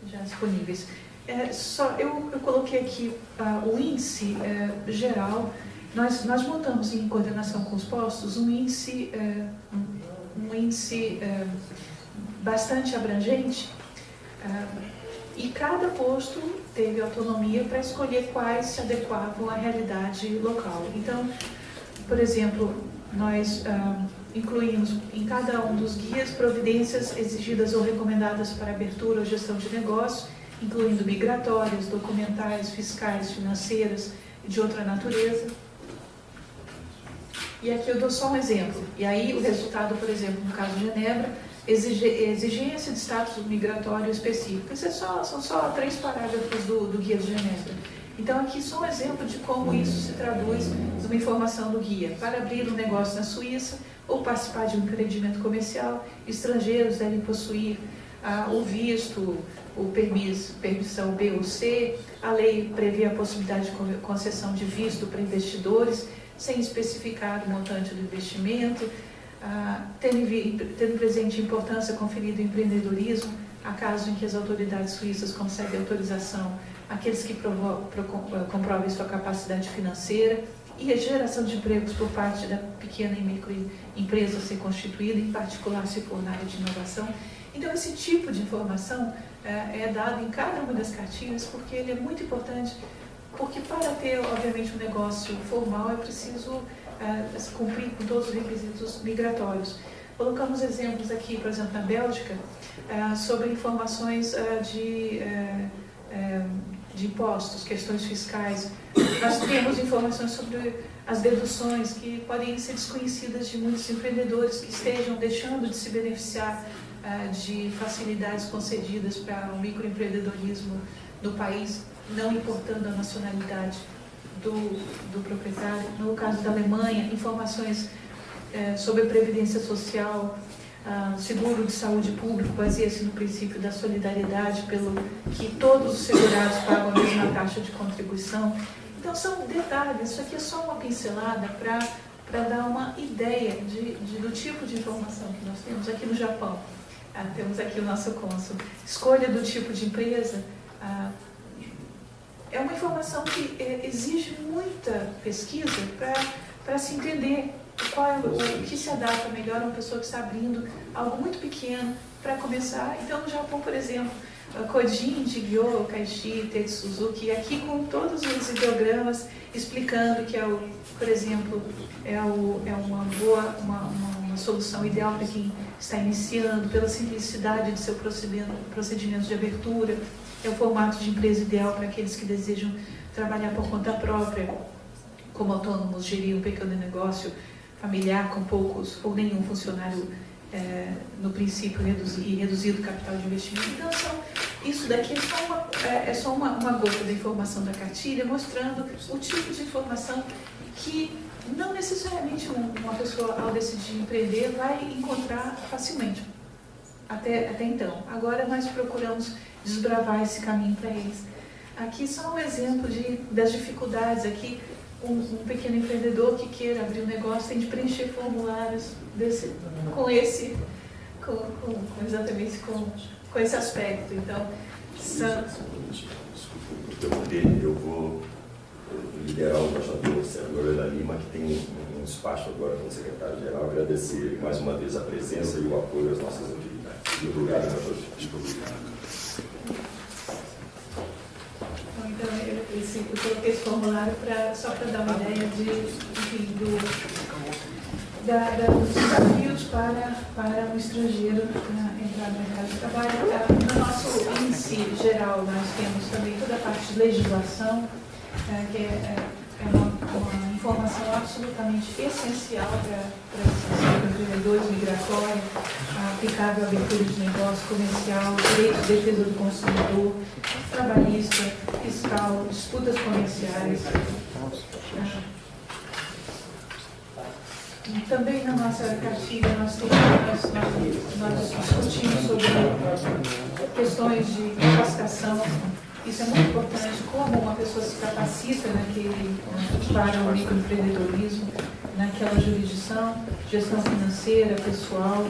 já disponíveis. É, só, eu, eu coloquei aqui uh, o índice uh, geral, nós, nós montamos em coordenação com os postos um índice, uh, um, um, índice bastante abrangente e cada posto teve autonomia para escolher quais se adequavam à realidade local. Então, por exemplo, nós incluímos em cada um dos guias providências exigidas ou recomendadas para abertura ou gestão de negócio, incluindo migratórias, documentais, fiscais, financeiras e de outra natureza. E aqui eu dou só um exemplo. E aí o resultado, por exemplo, no caso de Genebra, exigência de status migratório específico. Isso é só, são só três parágrafos do, do Guia de Genebra. Então aqui só um exemplo de como isso se traduz numa informação do guia. Para abrir um negócio na Suíça ou participar de um empreendimento comercial, estrangeiros devem possuir ah, o visto, o permisso, permissão B ou C. A lei prevê a possibilidade de concessão de visto para investidores, sem especificar o montante do investimento, ah, tendo, presente a importância conferida ao empreendedorismo, a caso em que as autoridades suíças concedem autorização àqueles que pro, comprovem sua capacidade financeira e a geração de empregos por parte da pequena e microempresa ser constituída, em particular se for na área de inovação. Então, esse tipo de informação é, é dado em cada uma das cartilhas porque ele é muito importante, porque para ter, obviamente, um negócio formal é preciso é, cumprir com todos os requisitos migratórios. Colocamos exemplos aqui, por exemplo, na Bélgica, sobre informações de, de impostos, questões fiscais. Nós temos informações sobre as deduções que podem ser desconhecidas de muitos empreendedores que estejam deixando de se beneficiar de facilidades concedidas para o microempreendedorismo no país, não importando a nacionalidade do, do proprietário. No caso da Alemanha, informações eh, sobre previdência social, ah, seguro de saúde público, baseia-se no princípio da solidariedade, pelo que todos os segurados pagam a mesma taxa de contribuição. Então, são detalhes, isso aqui é só uma pincelada para dar uma ideia de, de, do tipo de informação que nós temos aqui no Japão. Ah, temos aqui o nosso cônsul. Escolha do tipo de empresa. Ah, é uma informação que é, exige muita pesquisa para se entender qual é o, que se adapta melhor a uma pessoa que está abrindo algo muito pequeno para começar. Então, no Japão, por exemplo, Kojin, Jigyo, Kaishi, Tetsu Suzuki, aqui com todos os ideogramas explicando que é o, por exemplo, é, o, é uma boa, uma, uma, uma solução ideal para quem está iniciando, pela simplicidade de seu procedimento, procedimento de abertura, é o formato de empresa ideal para aqueles que desejam trabalhar por conta própria, como autônomos, gerir um pequeno negócio familiar com poucos ou nenhum funcionário é, no princípio e reduzido capital de investimento. Então, são, isso daqui é só, uma, é, é só uma, uma gota da informação da cartilha, mostrando o tipo de informação que não necessariamente uma pessoa, ao decidir empreender, vai encontrar facilmente, até, até então. Agora nós procuramos desbravar esse caminho para eles. Aqui só um exemplo de, das dificuldades aqui, um, um, pequeno empreendedor que queira abrir um negócio tem de preencher formulários desse, com esse, com, com, exatamente com, com esse aspecto. Então, são... Eu vou liderar o embaixador Senador da Lima, que tem um, despacho agora com o secretário-geral, agradecer mais uma vez a presença e o apoio às nossas atividades. Muito obrigado, embaixador. Muito obrigado. Então, eu, esse, eu coloquei esse formulário pra, só para dar uma ideia de, enfim, do, da, da, dos desafios para, para o estrangeiro entrar no mercado de trabalho. No nosso índice geral, nós temos também toda a parte de legislação, é, que é, é uma, informação absolutamente essencial para os empreendedores migratórios, aplicável à abertura de negócio comercial, direito de defesa do consumidor, trabalhista, fiscal, disputas comerciais. Também na nossa cartilha nós, temos, nós, nós discutimos sobre questões de capacitação isso é muito importante, como uma pessoa se capacita naquele, para o microempreendedorismo. naquela jurisdição, gestão financeira, pessoal,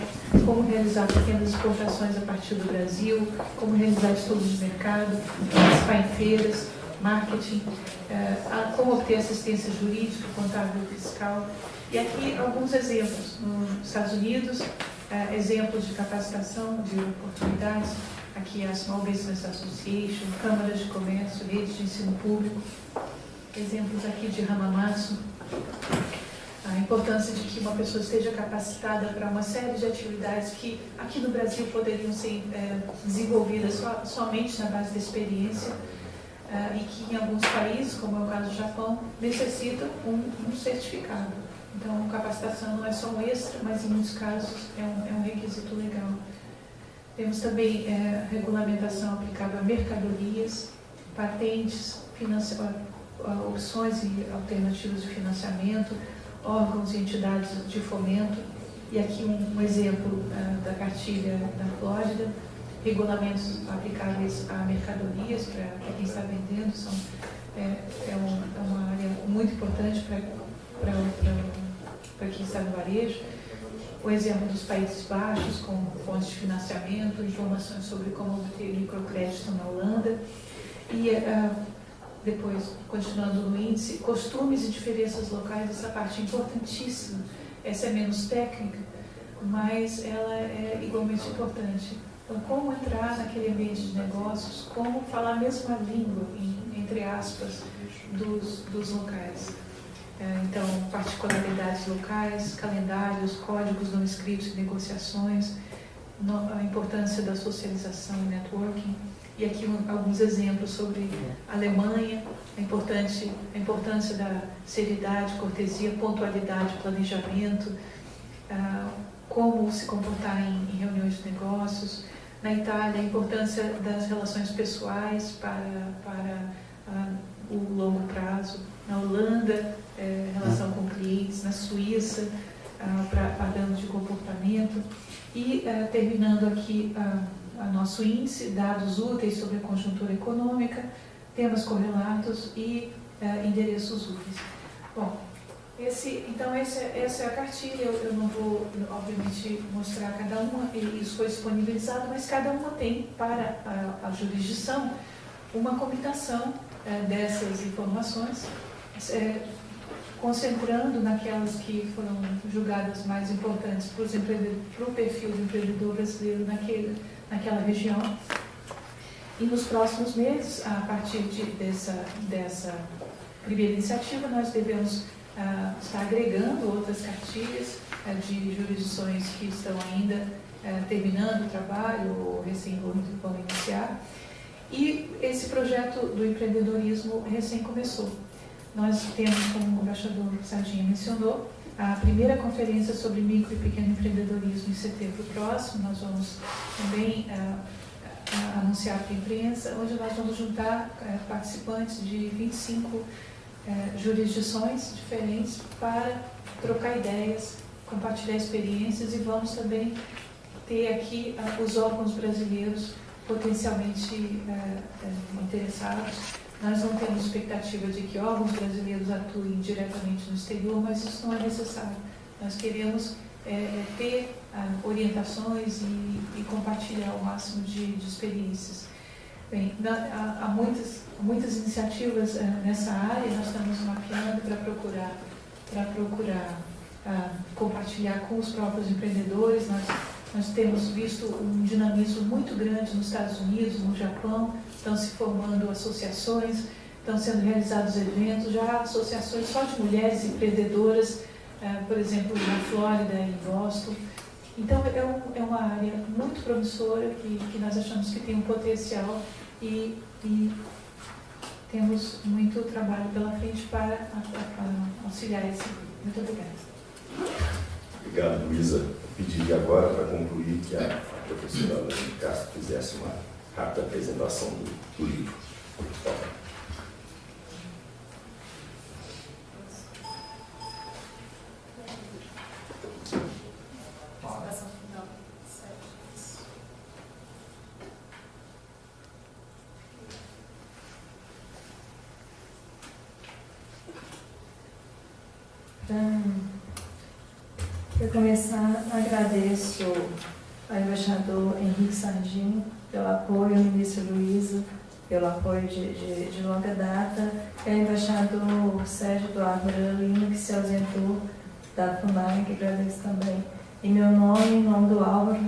como realizar pequenas exportações a partir do Brasil, como realizar estudos de mercado, participar em feiras, marketing, eh, como obter assistência jurídica, contábil e fiscal. E aqui alguns exemplos. Nos Estados Unidos, eh, exemplos de capacitação, de oportunidades, aqui a Small Business Association, câmaras de comércio, redes de ensino público, exemplos aqui de Hamamatsu, a importância de que uma pessoa esteja capacitada para uma série de atividades que aqui no Brasil poderiam ser é, desenvolvidas so, somente na base da experiência é, e que em alguns países, como é o caso do Japão, necessitam um, um certificado. Então, capacitação não é só um extra, mas em muitos casos é um, é um requisito legal. Temos também é, regulamentação aplicável a mercadorias, patentes, opções e alternativas de financiamento, órgãos e entidades de fomento. E aqui um, um exemplo uh, da cartilha da Flórida, regulamentos aplicáveis a mercadorias para quem está vendendo, são, é, é, um, é uma área muito importante para quem está no varejo. O exemplo dos Países Baixos, com fontes de financiamento, informações sobre como obter microcrédito na Holanda. E uh, depois, continuando no índice, costumes e diferenças locais, essa parte é importantíssima. Essa é menos técnica, mas ela é igualmente importante. Então, como entrar naquele ambiente de negócios, como falar a mesma língua, entre aspas, dos, dos locais. É, então, particularidades locais, calendários, códigos não escritos negociações, a importância da socialização e networking e aqui um, alguns exemplos sobre a Alemanha, a, importante, a importância da seriedade, cortesia, pontualidade, planejamento, ah, como se comportar em, em, reuniões de negócios. Na Itália, a importância das relações pessoais para, para ah, o longo prazo. Na Holanda, eh, relação com clientes. Na Suíça, ah, para padrão de comportamento. E eh, terminando aqui ah, nosso índice, dados úteis sobre a conjuntura econômica, temas correlatos e uh, endereços úteis. Bom, esse, então esse, essa é a cartilha, eu, eu, não vou, obviamente, mostrar cada uma, isso foi disponibilizado, mas cada uma tem para a, a jurisdição uma comitação uh, dessas informações, é, concentrando naquelas que foram julgadas mais importantes para, o perfil de empreendedor brasileiro naquele, naquela região. E nos próximos meses, a partir de, dessa, dessa primeira iniciativa, nós devemos uh, estar agregando outras cartilhas uh, de jurisdições que estão ainda uh, terminando o trabalho ou recém vão iniciar. E esse projeto do empreendedorismo recém começou. Nós temos, como o embaixador Sardinha mencionou, a primeira conferência sobre micro e pequeno empreendedorismo em setembro próximo. Nós vamos também uh, uh, anunciar para a imprensa, onde nós vamos juntar uh, participantes de 25 jurisdições diferentes para trocar ideias, compartilhar experiências e vamos também ter aqui os órgãos brasileiros potencialmente interessados nós não temos expectativa de que órgãos brasileiros atuem diretamente no exterior, mas isso não é necessário. Nós queremos é, é ter ah, orientações e, e, compartilhar o máximo de, de experiências. Bem, na, há, há, muitas, muitas iniciativas é, nessa área, nós estamos mapeando para procurar, para procurar ah, compartilhar com os próprios empreendedores. Nós, nós temos visto um dinamismo muito grande nos Estados Unidos, no Japão, estão se formando associações, estão sendo realizados eventos, já associações só de mulheres empreendedoras, eh, por exemplo, na Flórida, em Boston. Então, é, é uma área muito promissora que, que, nós achamos que tem um potencial e, e temos muito trabalho pela frente para, para auxiliar esse. Muito obrigada. Obrigado, Luísa. Pediria agora, para concluir, que a professora Ana Castro fizesse uma rápida apresentação do, do livro. Então, Para começar, agradeço ao embaixador Henrique Sardinho pelo apoio, ministro Luiza pelo apoio de, de, de longa data, e ao embaixador Sérgio Eduardo Lino, que se ausentou da FUNAI, que agradeço também. Em meu nome, em nome do Álvaro,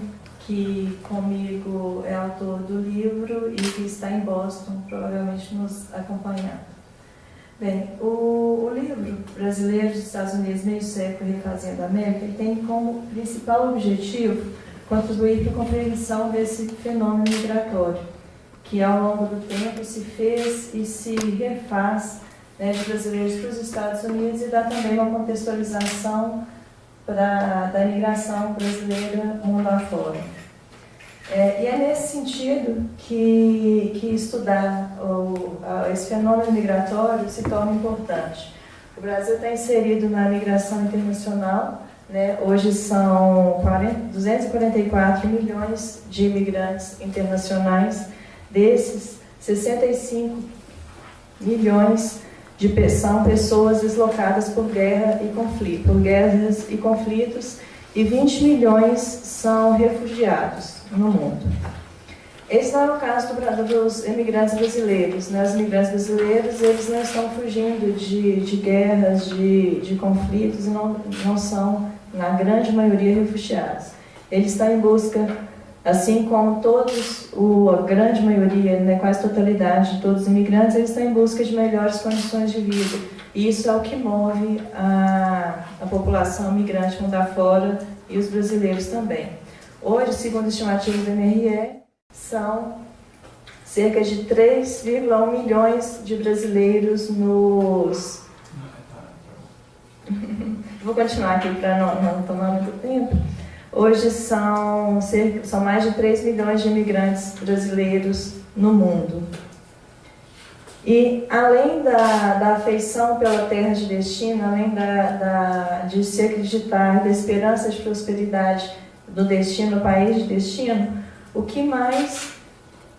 que comigo é autor do livro e que está em Boston, provavelmente nos acompanhando. Bem, o, o livro Brasileiros dos Estados Unidos, Meio Século Refazendo a América, tem como principal objetivo contribuir para a compreensão desse fenômeno migratório, que ao longo do tempo se fez e se refaz né, de brasileiros para os Estados Unidos e dá também uma contextualização da imigração brasileira mundo afora. É, e é nesse sentido que, que estudar o, a, esse fenômeno migratório se torna importante. O Brasil está inserido na migração internacional, né? hoje são 40, 244 milhões de imigrantes internacionais, desses 65 milhões de são pessoas deslocadas por guerra e conflito, por guerras e conflitos, e 20 milhões são refugiados no mundo. Esse não é o caso do, dos imigrantes brasileiros. Né? Os imigrantes brasileiros eles não estão fugindo de, de guerras, de, de conflitos, não, não são, na grande maioria, refugiados. Eles estão em busca, assim como todos, o, a grande maioria, né, quase totalidade de todos os imigrantes, eles estão em busca de melhores condições de vida. E isso é o que move a, a população migrante mundo afora e os brasileiros também. Hoje, segundo a estimativa do MRE, são cerca de 3,1 milhões de brasileiros nos... Vou continuar aqui para não, não, tomar muito tempo. Hoje são, cerca, são mais de 3 milhões de imigrantes brasileiros no mundo. E além da, da afeição pela terra de destino, além da, da, de se acreditar da esperança de prosperidade do destino, país de destino, o que mais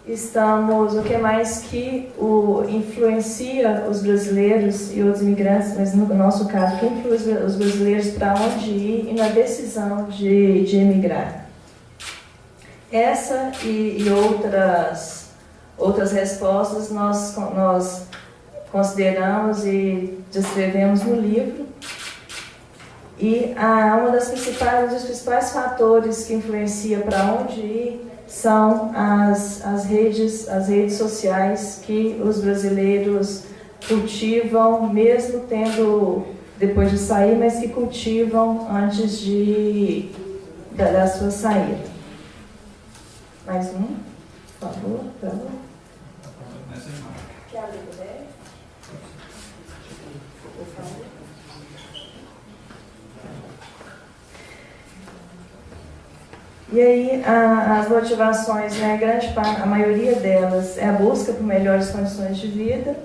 estamos, o que mais que o, influencia os brasileiros e outros imigrantes, mas no nosso caso, que influencia os brasileiros para onde ir e na decisão de, de emigrar. Essa e, e outras, outras respostas nós, nós consideramos e descrevemos no livro, e ah, uma das principais, um dos principais fatores que influencia para onde ir são as, as, redes, as redes sociais que os brasileiros cultivam, mesmo tendo, depois de sair, mas que cultivam antes de, da, da sua saída. Mais um, por favor, por favor. Quer abrir Por favor. E aí a, as motivações, né, grande parte, a maioria delas é a busca por melhores condições de vida.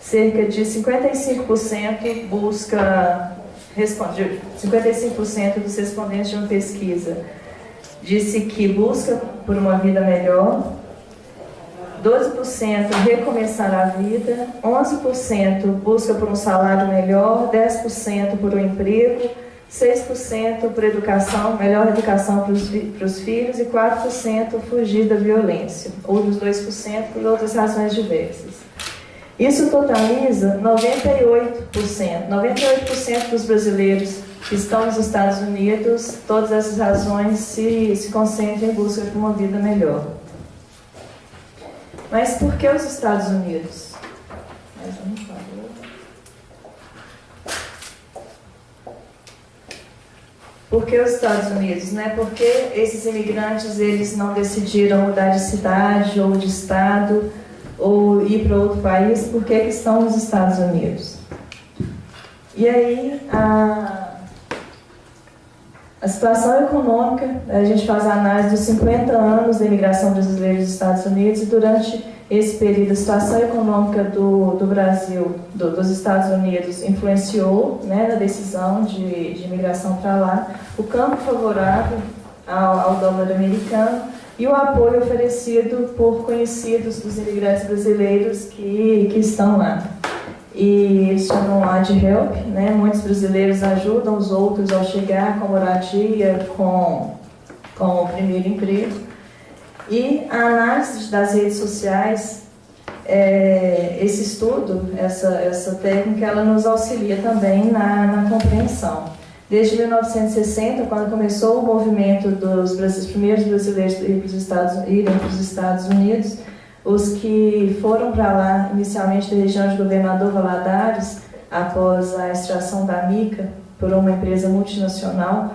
Cerca de 55% busca, responde, 55% dos respondentes de uma pesquisa disse que busca por uma vida melhor, 12% recomeçar a vida, 11% busca por um salário melhor, 10% por um emprego, 6% por educação, melhor educação para os, filhos e 4% fugir da violência, ou dos 2% por outras razões diversas. Isso totaliza 98%. 98% dos brasileiros que estão nos Estados Unidos, todas essas razões se, se concentram em busca de uma vida melhor. Mas por que os Estados Unidos? Mais um, por que os Estados Unidos? Né? Porque esses imigrantes eles não decidiram mudar de cidade ou de estado ou ir para outro país, por que estão nos Estados Unidos? E aí, a, a situação econômica, a gente faz a análise dos 50 anos da imigração brasileira dos Estados Unidos e durante esse período a situação econômica do, do Brasil, do, dos Estados Unidos, influenciou né, na decisão de, de imigração para lá, o campo favorável ao, ao dólar americano e o apoio oferecido por conhecidos dos imigrantes brasileiros que, que estão lá. E chamam lá de HELP, né? Muitos brasileiros ajudam os outros ao chegar com moradia, com, com o primeiro emprego. E a análise das redes sociais, é, esse estudo, essa, essa técnica, ela nos auxilia também na, na compreensão. Desde 1960, quando começou o movimento dos, primeiros brasileiros irem para os Estados Unidos, os que foram para lá, inicialmente da região de Governador Valadares, após a extração da mica por uma empresa multinacional,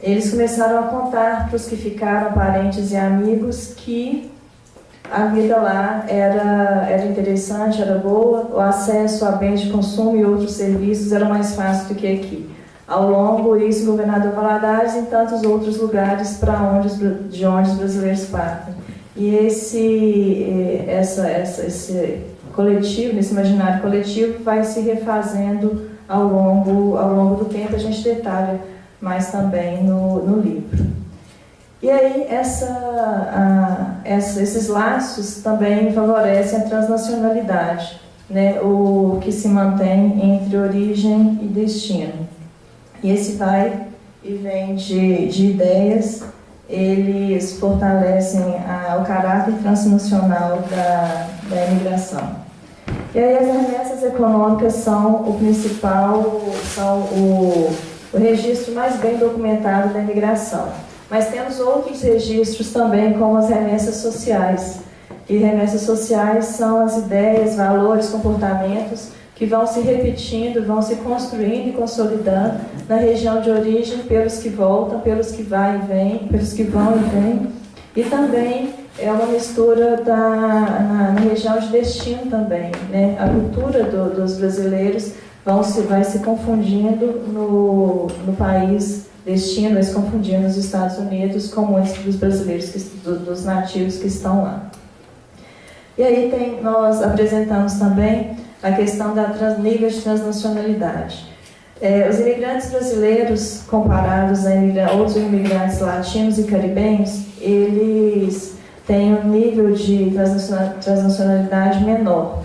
eles começaram a contar para os que ficaram, parentes e amigos, que a vida lá era, era interessante, era boa, o acesso a bens de consumo e outros serviços era mais fácil do que aqui. Ao longo, isso, governador Valadares e tantos outros lugares para onde, de onde os brasileiros partem. E esse, eh, essa, essa, esse coletivo, esse imaginário coletivo, vai se refazendo ao longo, ao longo do tempo. A gente detalha mais também no, no livro. E aí, essa, a, essa, esses laços também favorecem a transnacionalidade, né, o que se mantém entre origem e destino. E esse vai e vem de, de ideias eles fortalecem a, o caráter transnacional da, da imigração. E aí as remessas econômicas são o principal, são o, o registro mais bem documentado da imigração. Mas temos outros registros também, como as remessas sociais. E remessas sociais são as ideias, valores, comportamentos que vão se repetindo, vão se construindo e consolidando na região de origem pelos que voltam, pelos que vai e vêm, pelos que vão e vêm. E também é uma mistura da, na, na região de destino também. Né? A cultura do, dos brasileiros vão se, vai se confundindo no, no país destino, vai se confundindo nos Estados Unidos com muitos dos brasileiros, que, do, dos nativos que estão lá. E aí tem, nós apresentamos também a questão da trans, nível de transnacionalidade. É, os imigrantes brasileiros, comparados a imigra outros imigrantes latinos e caribenhos, eles têm um nível de transnacionalidade menor.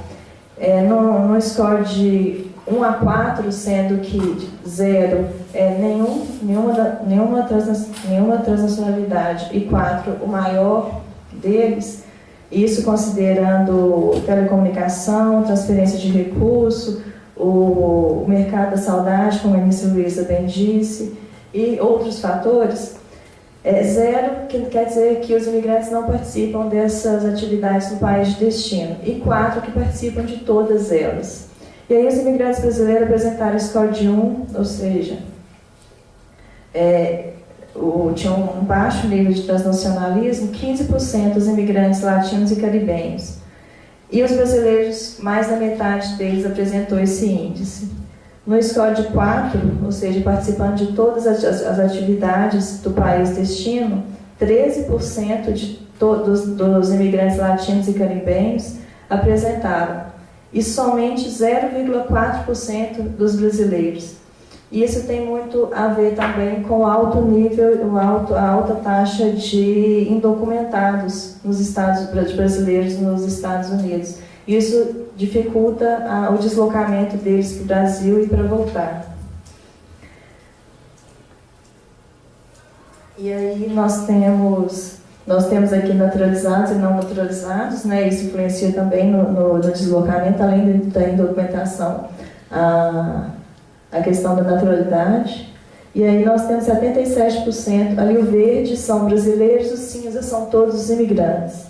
É, no, no score de 1 a 4, sendo que 0 é nenhum, nenhuma, nenhuma, trans, nenhuma transnacionalidade e 4 o maior deles, isso considerando telecomunicação, transferência de recurso, o, mercado da saudade, como a ministra Luísa bem disse, e outros fatores. É, zero, que quer dizer que os imigrantes não participam dessas atividades no país de destino. E quatro, que participam de todas elas. E aí os imigrantes brasileiros apresentaram score de 1, ou seja, é, o, tinha um baixo nível de transnacionalismo, 15% dos imigrantes latinos e caribenhos. E os brasileiros, mais da metade deles apresentou esse índice. No score de 4, ou seja, participando de todas as, atividades do país destino, 13% de todos dos imigrantes latinos e caribenhos apresentaram, e somente 0,4% dos brasileiros. E isso tem muito a ver também com o alto nível, o alto, a alta taxa de indocumentados nos Estados brasileiros nos Estados Unidos. Isso dificulta a, o deslocamento deles para o Brasil e para voltar. E aí nós temos nós temos aqui naturalizados e não naturalizados, né? Isso influencia também no, no, no deslocamento, além da indocumentação. Ah, a questão da naturalidade. E aí nós temos 77%, ali o verde são brasileiros, os cinza são todos os imigrantes.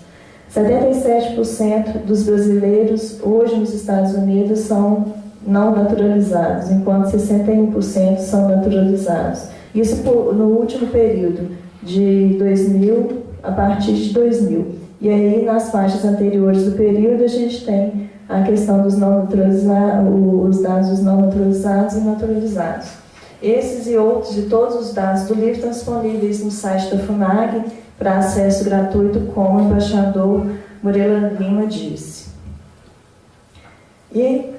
77% dos brasileiros hoje nos Estados Unidos são não naturalizados, enquanto 61% são naturalizados. Isso no último período, de 2000 a partir de 2000. E aí, nas faixas anteriores do período, a gente tem a questão dos não naturalizados, os dados dos não naturalizados e naturalizados. Esses e outros e todos os dados do livro estão disponíveis no site da FUNAG para acesso gratuito, como o embaixador Murela Lima disse. E,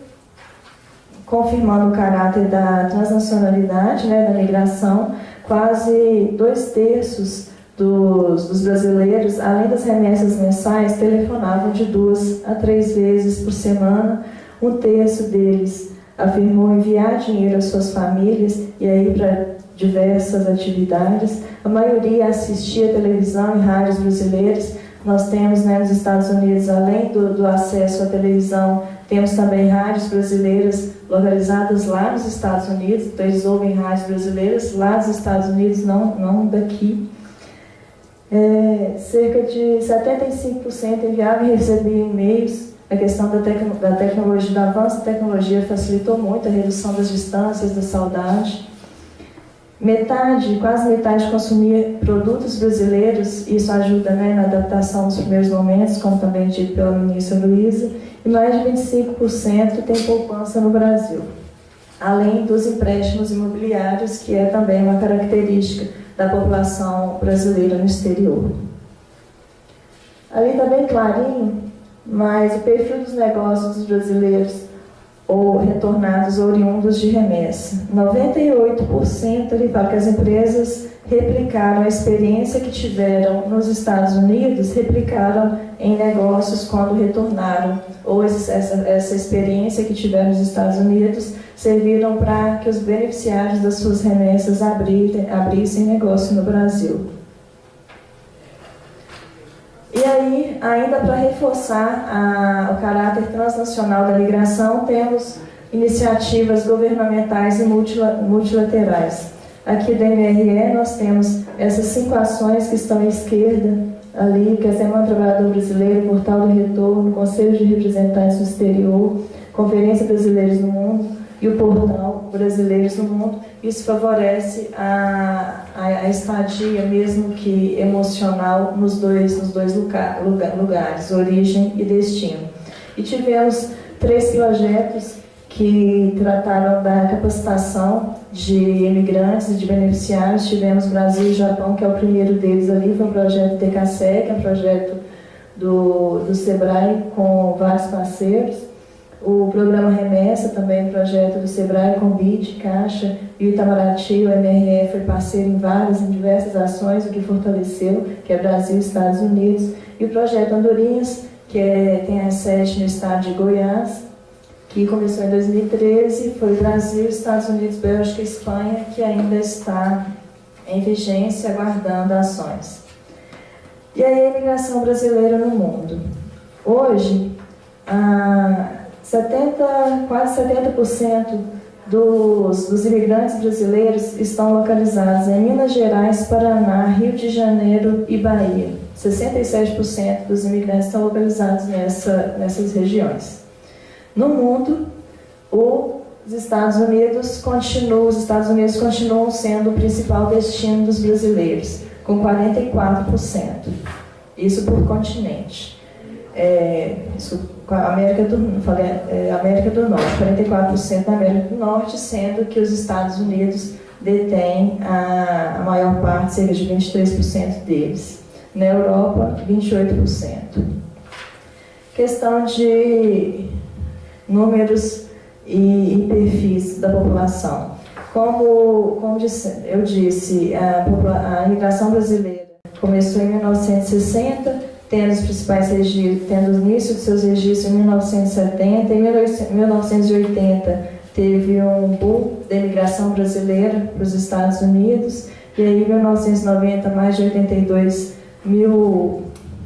confirmando o caráter da transnacionalidade, né, da migração, quase dois terços dos, dos, brasileiros, além das remessas mensais, telefonavam de duas a três vezes por semana um terço deles afirmou enviar dinheiro às suas famílias e aí para diversas atividades. A maioria assistia televisão e rádios brasileiros. Nós temos né, nos Estados Unidos, além do, do acesso à televisão, temos também rádios brasileiras localizadas lá nos Estados Unidos, então eles ouvem rádios brasileiras lá nos Estados Unidos, não, não daqui. É, cerca de 75% enviavam e recebiam e-mails. A questão da, tec da tecnologia, do avanço da tecnologia facilitou muito a redução das distâncias, da saudade. Metade, quase metade consumia produtos brasileiros, isso ajuda né, na adaptação dos primeiros momentos, como também dito pela ministra Luísa, e mais de 25% tem poupança no Brasil, além dos empréstimos imobiliários, que é também uma característica da população brasileira no exterior. Ali está bem clarinho, mas o perfil dos negócios dos brasileiros ou retornados oriundos de remessa. 98% ele fala que as empresas replicaram a experiência que tiveram nos Estados Unidos, replicaram em negócios quando retornaram, ou essa, essa experiência que tiveram nos Estados Unidos serviram para que os beneficiários das suas remessas abrissem, negócio no Brasil. E aí, ainda para reforçar a, o caráter transnacional da migração, temos iniciativas governamentais e multilaterais. Aqui da MRE nós temos essas cinco ações que estão à esquerda, ali, que é Semana Trabalhador Brasileiro, Portal do Retorno, Conselho de Representantes do Exterior, Conferência Brasileiros no Mundo, e o portal Brasileiros no Mundo. Isso favorece a, a, a estadia, mesmo que emocional, nos dois, nos dois lugar, lugar, lugares, origem e destino. E tivemos três projetos que trataram da capacitação de imigrantes e de beneficiários. Tivemos Brasil e Japão, que é o primeiro deles ali, foi um projeto TKC, que é um projeto do, do SEBRAE com vários parceiros. O programa Remessa, também projeto do Sebrae, BID, Caixa e o Itamaraty, o MRF foi parceiro em várias, em diversas ações, o que fortaleceu, que é Brasil e Estados Unidos. E o projeto Andorinhas, que é, tem a sede no estado de Goiás, que começou em 2013, foi Brasil, Estados Unidos, Bélgica e Espanha, que ainda está em vigência, aguardando ações. E aí a imigração brasileira no mundo. Hoje, a 70, quase 70% dos, dos imigrantes brasileiros estão localizados em Minas Gerais, Paraná, Rio de Janeiro e Bahia. 67% dos imigrantes estão localizados nessa, nessas regiões. No mundo, os Estados Unidos continuam, os Estados Unidos continuam sendo o principal destino dos brasileiros, com 44%. Isso por continente. É, isso América do, falei, é, América do Norte, 44% da América do Norte, sendo que os Estados Unidos detêm a, a maior parte, cerca de 23% deles. Na Europa, 28%. Questão de números e, e perfis da população. Como, como disse, eu disse, a, a imigração brasileira começou em 1960 tendo os principais registros, tendo o início de seus registros em 1970, em 1980 teve um boom da imigração brasileira para os Estados Unidos, e aí em 1990 mais de 82 mil,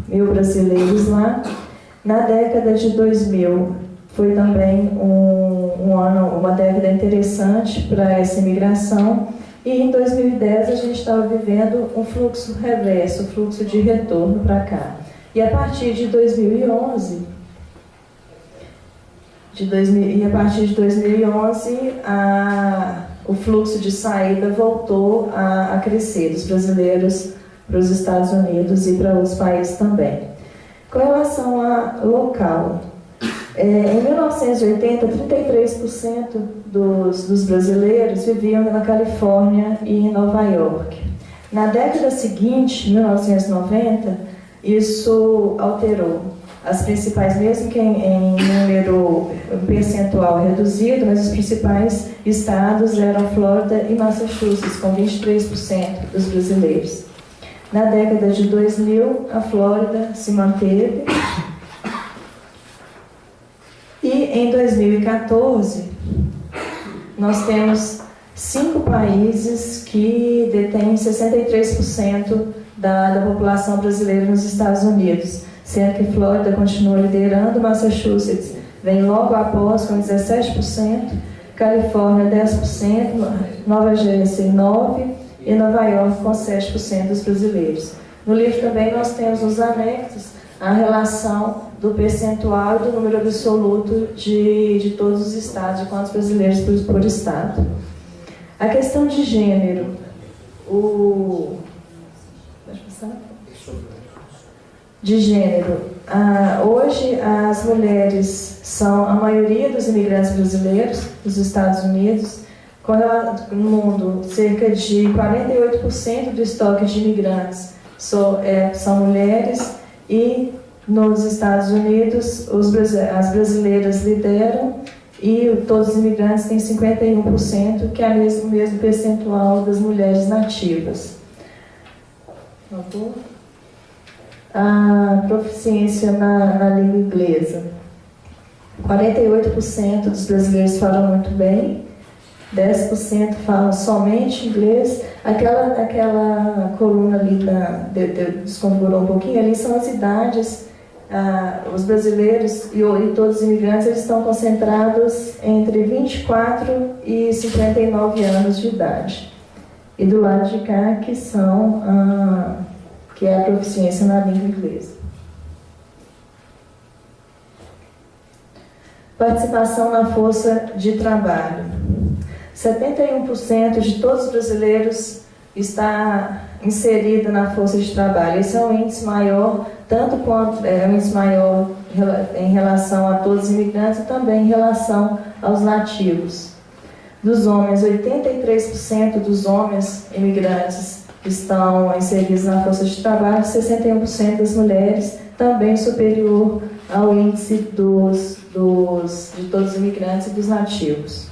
mil brasileiros lá. Na década de 2000 foi também um, um ano, uma década interessante para essa imigração, e em 2010 a gente estava vivendo um fluxo reverso, um fluxo de retorno para cá. E a partir de 2011, de 2000, e a partir de 2011, a, o fluxo de saída voltou a, a crescer dos brasileiros para os Estados Unidos e para outros países também. Com relação a local, é, em 1980, 33% dos, dos brasileiros viviam na Califórnia e em Nova York. Na década seguinte, 1990, isso alterou. As principais, mesmo que em, em número percentual reduzido, mas os principais estados eram Flórida e Massachusetts, com 23% dos brasileiros. Na década de 2000, a Flórida se manteve. E em 2014, nós temos cinco países que detêm 63% da, da população brasileira nos Estados Unidos, sendo que Flórida continua liderando, Massachusetts vem logo após com 17%, Califórnia 10%, Nova Jersey 9% e Nova York com 7% dos brasileiros. No livro também nós temos os anexos a relação do percentual e do número absoluto de, de todos os estados, de quantos brasileiros por, por estado. A questão de gênero, o... De gênero. Ah, hoje, as mulheres são a maioria dos imigrantes brasileiros dos Estados Unidos. No mundo, cerca de 48% do estoque de imigrantes são, é, são mulheres e nos Estados Unidos os, as brasileiras lideram e todos os imigrantes têm 51%, que é o mesmo, mesmo percentual das mulheres nativas. A proficiência na, na língua inglesa. 48% dos brasileiros falam muito bem, 10% falam somente inglês. Aquela, aquela coluna ali da, de, de, desconfigurou um pouquinho, ali são as idades ah, os brasileiros e, e, todos os imigrantes eles estão concentrados entre 24 e 59 anos de idade. E do lado de cá, que são ah, que é a proficiência na língua inglesa. Participação na força de trabalho. 71% de todos os brasileiros está inserida na força de trabalho. Esse é um índice maior tanto quanto é um índice maior em relação a todos os imigrantes e também em relação aos nativos. Dos homens, 83% dos homens imigrantes estão inseridos na força de trabalho, 61% das mulheres, também superior ao índice dos, dos, de todos os imigrantes e dos nativos.